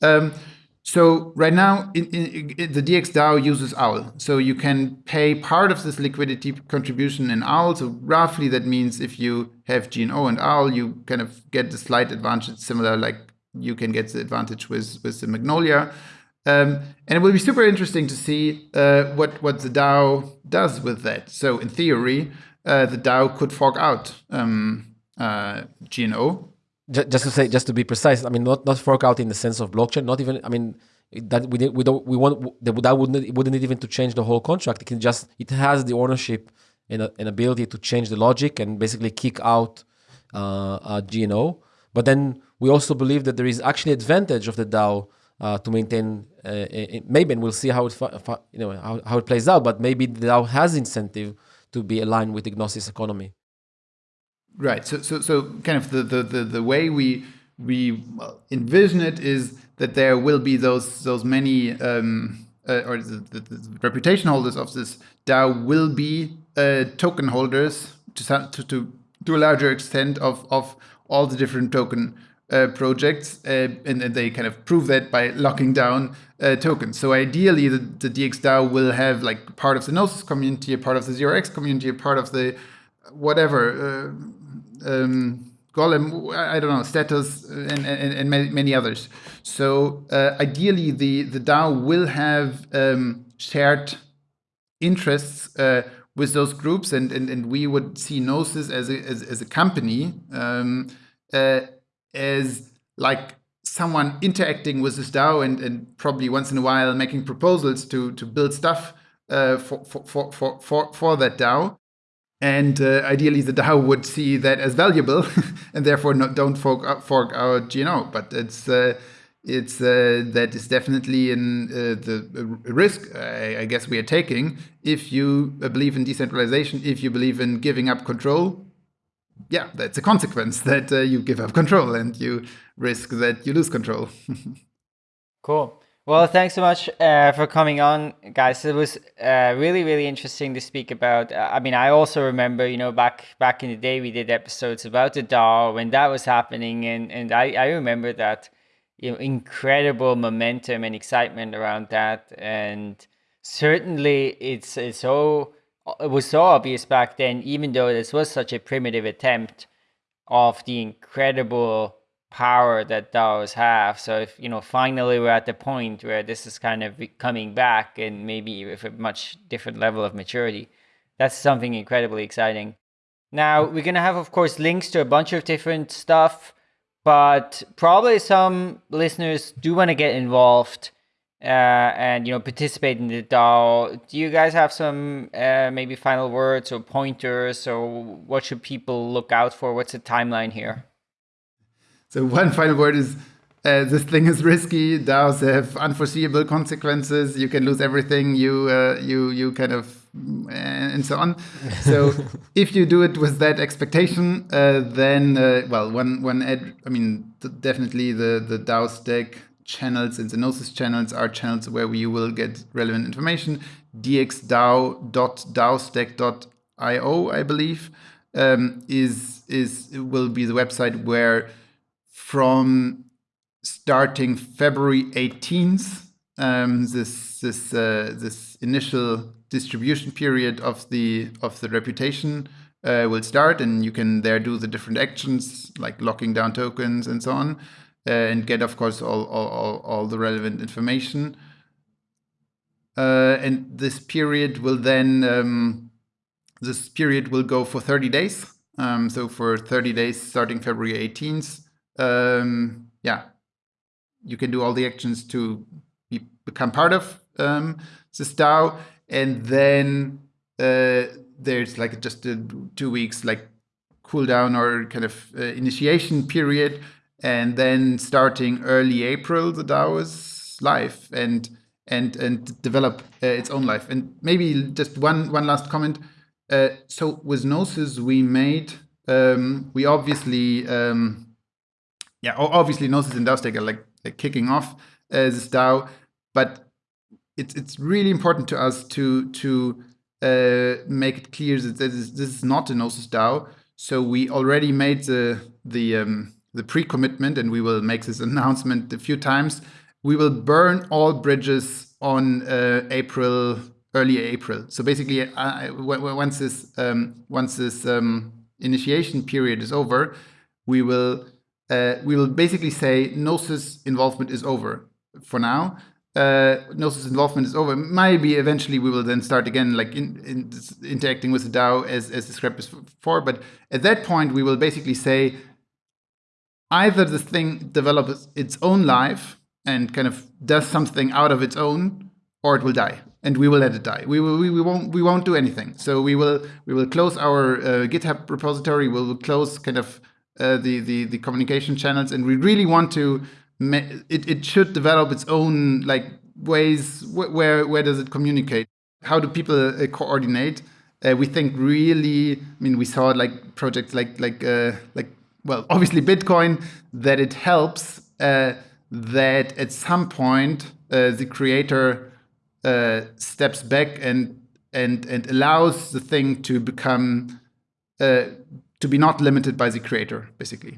Um, so right now, in, in, in the uses OWL. So you can pay part of this liquidity contribution in OWL. So roughly that means if you have GNO and OWL, you kind of get the slight advantage, similar like you can get the advantage with, with the Magnolia. Um, and it will be super interesting to see uh, what, what the DAO does with that. So in theory, uh, the DAO could fork out um, uh, GNO just to say, just to be precise, I mean, not not fork out in the sense of blockchain. Not even, I mean, that we we don't we want that wouldn't it wouldn't even to change the whole contract. It can just it has the ownership and an ability to change the logic and basically kick out uh, GNO. But then we also believe that there is actually advantage of the DAO uh, to maintain. Uh, maybe, and we'll see how it you know how, how it plays out. But maybe the DAO has incentive to be aligned with the Gnosis economy. Right. So, so, so kind of the, the, the, the way we we envision it is that there will be those those many um, uh, or the, the, the, reputation holders of this DAO will be uh, token holders to, to to to a larger extent of of all the different token uh, projects, uh, and, and, they kind of prove that by locking down uh, tokens. So ideally, the, the DXDAO will have like part of the Gnosis community, a part of the 0x community, a part of the whatever uh, um, Golem, I don't know, Status, and, and, and many others. So uh, ideally, the, the DAO will have um, shared interests with those groups, and, and, and we would see Gnosis as a, as, as a company um, as like someone interacting with this DAO and, and probably once in a while making proposals to, to build stuff uh, for, for, for, for, for that DAO. And uh, ideally, the DAO would see that as valuable, and therefore not, don't fork, uh, fork out GNO. But it's uh, it's uh, that is definitely in uh, the risk I, I, guess we are taking if you believe in decentralization, if you believe in giving up control. Yeah, that's a consequence that uh, you give up control and you risk that you lose control. cool. Well, thanks so much uh, for coming on, guys. It was uh, really, really interesting to speak about. Uh, I mean, I also remember, you know, back back in the day, we did episodes about the DAO when that was happening, and and I, I remember that, you know, incredible momentum and excitement around that, and certainly it's it's so it was so obvious back then, even though this was such a primitive attempt of the incredible power that DAOs have. So if you know finally we're at the point where this is kind of coming back and maybe with a much different level of maturity, that's something incredibly exciting. Now we're gonna have of course links to a bunch of different stuff, but probably some listeners do want to get involved and you know participate in the DAO. Do you guys have some uh, maybe final words or pointers or what should people look out for? What's the timeline here? So one final word is uh, this thing is risky. DAOs have unforeseeable consequences. You can lose everything. You uh, you you kind of and so on. So if you do it with that expectation, uh, then uh, well, one one ad, I mean, definitely the the DAOstack channels and the Gnosis channels are channels where you will get relevant information. dxdao.daostack.io, I believe, um, is is will be the website where from starting February 18th, um, this this uh, this initial distribution period of the of the reputation uh, will start, and you can there do the different actions like locking down tokens and so on, and get of course all all, all, the relevant information. Uh, and this period will then um, this period will go for 30 days. Um, so for 30 days starting February 18th, um, yeah, you can do all the actions to be, become part of um, this DAO, and then uh, there's like just a two weeks like cooldown or kind of uh, initiation period, and then starting early April, the DAO is live and and and develop uh, its own life. And maybe just one one last comment. Uh, so with Gnosis, we made um, we obviously um, yeah, obviously Gnosis and DAO are like, like kicking off uh, this DAO, but it's it's really important to us to to uh, make it clear that this is, this is not a Gnosis DAO. So we already made the the um, the pre-commitment, and we will make this announcement a few times. We will burn all bridges on uh, April, early April. So basically, uh, once this um, once this um, initiation period is over, we will uh, we will basically say Gnosis involvement is over for now. Uh, Gnosis involvement is over. Maybe eventually we will then start again, like in, in interacting with the DAO as, as described before. But at that point, we will basically say either the thing develops its own life and kind of does something out of its own, or it will die, and we will let it die. We will, we, we won't, we won't do anything. So we will, we will close our uh, GitHub repository. We will close kind of uh, the, the the communication channels, and we really want to. It it should develop its own like ways. Where where does it communicate? How do people uh, coordinate? Uh, we think really. I mean, we saw like projects like like uh, like well, obviously Bitcoin that it helps uh, that at some point uh, the creator steps back and and and allows the thing to become to be not limited by the creator, basically.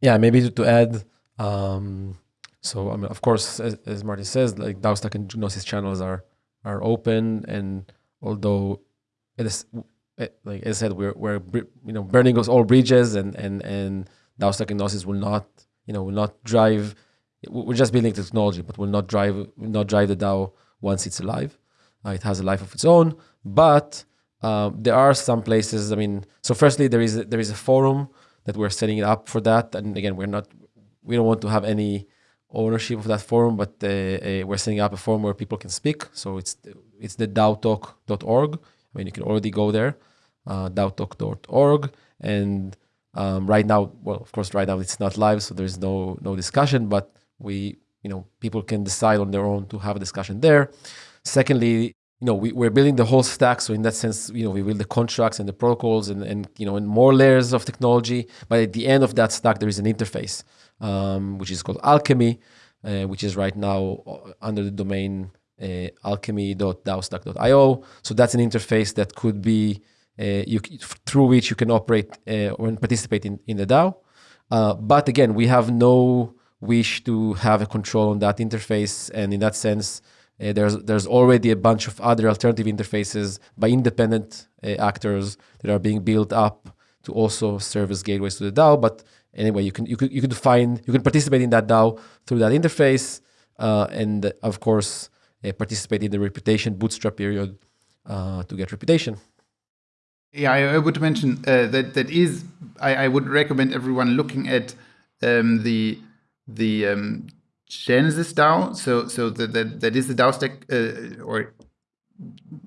Yeah, maybe to, add, um, so I mean, of course, as, as Martin says, like DAOstack and Gnosis channels are are open, and although it is like I said, we're we're you know burning all bridges, and and and DAO gnosis will not you know will not drive. We're just building technology, but will not drive will not drive the DAO once it's alive. Uh, it has a life of its own, but um, there are some places. I mean, so firstly, there is a, there is a forum that we're setting it up for that, and again, we're not we don't want to have any ownership of that forum, but uh, uh, we're setting up a forum where people can speak. So it's it's the DAOtalk.org. I mean, you can already go there, uh, DAOtalk.org, and um, right now, well, of course, right now it's not live, so there's no no discussion. But we, you know, people can decide on their own to have a discussion there. Secondly, you know, we, we're building the whole stack. So in that sense, you know, we build the contracts and the protocols and, and you know, and more layers of technology. But at the end of that stack, there is an interface, um, which is called Alchemy, uh, which is right now uh, under the domain uh, alchemy.daostack.io. So that's an interface that could be you, through which you can operate uh, or participate in, in the DAO. Uh, but again, we have no wish to have a control on that interface. And in that sense, uh, there's there's already a bunch of other alternative interfaces by independent uh, actors that are being built up to also serve as gateways to the DAO. But anyway, you can you could you find you can participate in that DAO through that interface, uh, and of course uh, participate in the reputation bootstrap period uh, to get reputation. Yeah, I, I would mention uh, that that is I, I, would recommend everyone looking at um, the the um, Genesis DAO. So so that that, that is the DAOstack uh, or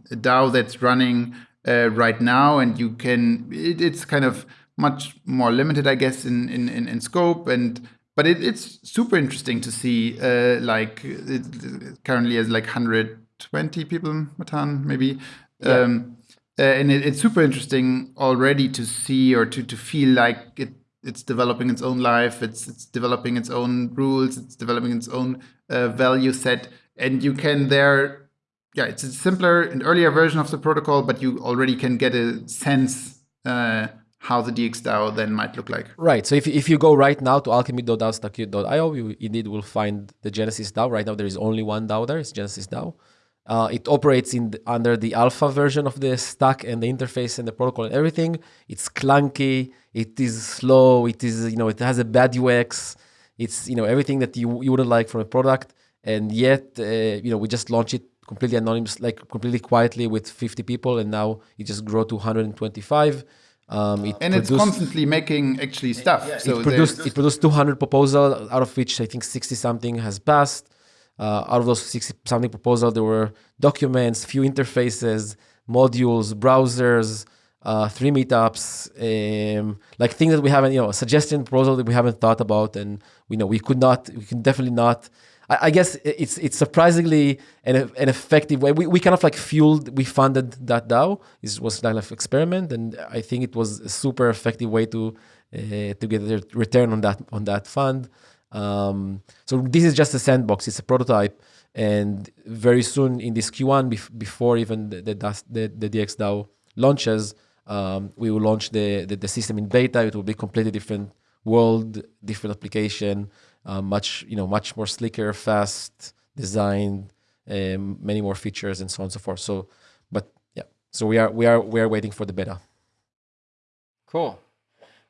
a DAO that's running uh, right now, and you can it, it's kind of much more limited, I guess, in in, in, in scope and. But it, it's super interesting to see, uh, like it, it currently has like 120 people, Matan, maybe. Yeah. Um, uh, and it, it's super interesting already to see or to, to feel like it it's developing its own life it's it's developing its own rules it's developing its own uh, value set and you can there yeah it's a simpler and earlier version of the protocol but you already can get a sense uh, how the DXDAO then might look like. Right. So if, if you go right now to alchemy.daostack.io, you indeed will find the Genesis DAO. Right now, there is only one DAO there. It's Genesis DAO. Uh, it operates in the, under the alpha version of the stack and the interface and the protocol and everything. It's clunky. It is slow. It is you know it has a bad UX. It's you know everything that you, you wouldn't like from a product. And yet uh, you know we just launched it completely anonymous, like completely quietly with 50 people, and now it just grew to 125. Um, it and produced, it's constantly making actually stuff. Yeah, so it produced, it produced 200 proposals, out of which I think 60 something has passed. Uh, out of those 60 something proposals, there were documents, few interfaces, modules, browsers, uh, three meetups, um, like things that we haven't, you know, suggestion proposal that we haven't thought about, and we know we could not, we can definitely not. I, I guess it's it's surprisingly an, an effective way. We, we kind of like fueled, we funded that DAO. It was kind of experiment, and I think it was a super effective way to uh, to get a return on that on that fund. Um, so this is just a sandbox. It's a prototype, and very soon in this Q1, bef- before even the the, the, the DXDAO launches, um, we will launch the, the, the system in beta. It will be completely different world, different application, uh, much you know much more slicker, fast designed, um, many more features, and so on and so forth. So, but yeah, so we are we are we are waiting for the beta. Cool.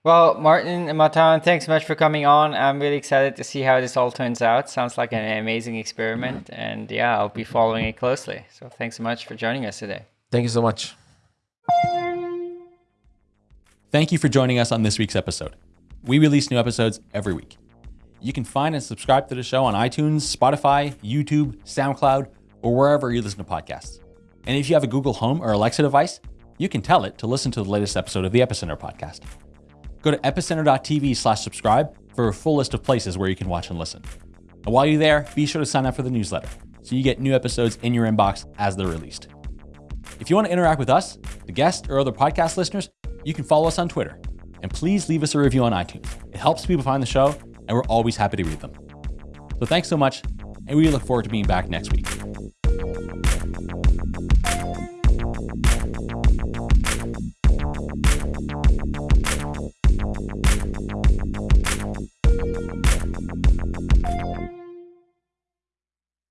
Well, Martin and Matan, thanks so much for coming on. I'm really excited to see how this all turns out. Sounds like an amazing experiment. And yeah, I'll be following it closely. So thanks so much for joining us today. Thank you so much. Thank you for joining us on this week's episode. We release new episodes every week. You can find and subscribe to the show on iTunes, Spotify, YouTube, SoundCloud, or wherever you listen to podcasts. And if you have a Google Home or Alexa device, you can tell it to listen to the latest episode of the Epicenter podcast. Go to epicenter.tv slash subscribe for a full list of places where you can watch and listen. And while you're there, be sure to sign up for the newsletter so you get new episodes in your inbox as they're released. If you want to interact with us, the guests, or other podcast listeners, you can follow us on Twitter. And please leave us a review on iTunes. It helps people find the show, and we're always happy to read them. So thanks so much, and we look forward to being back next week.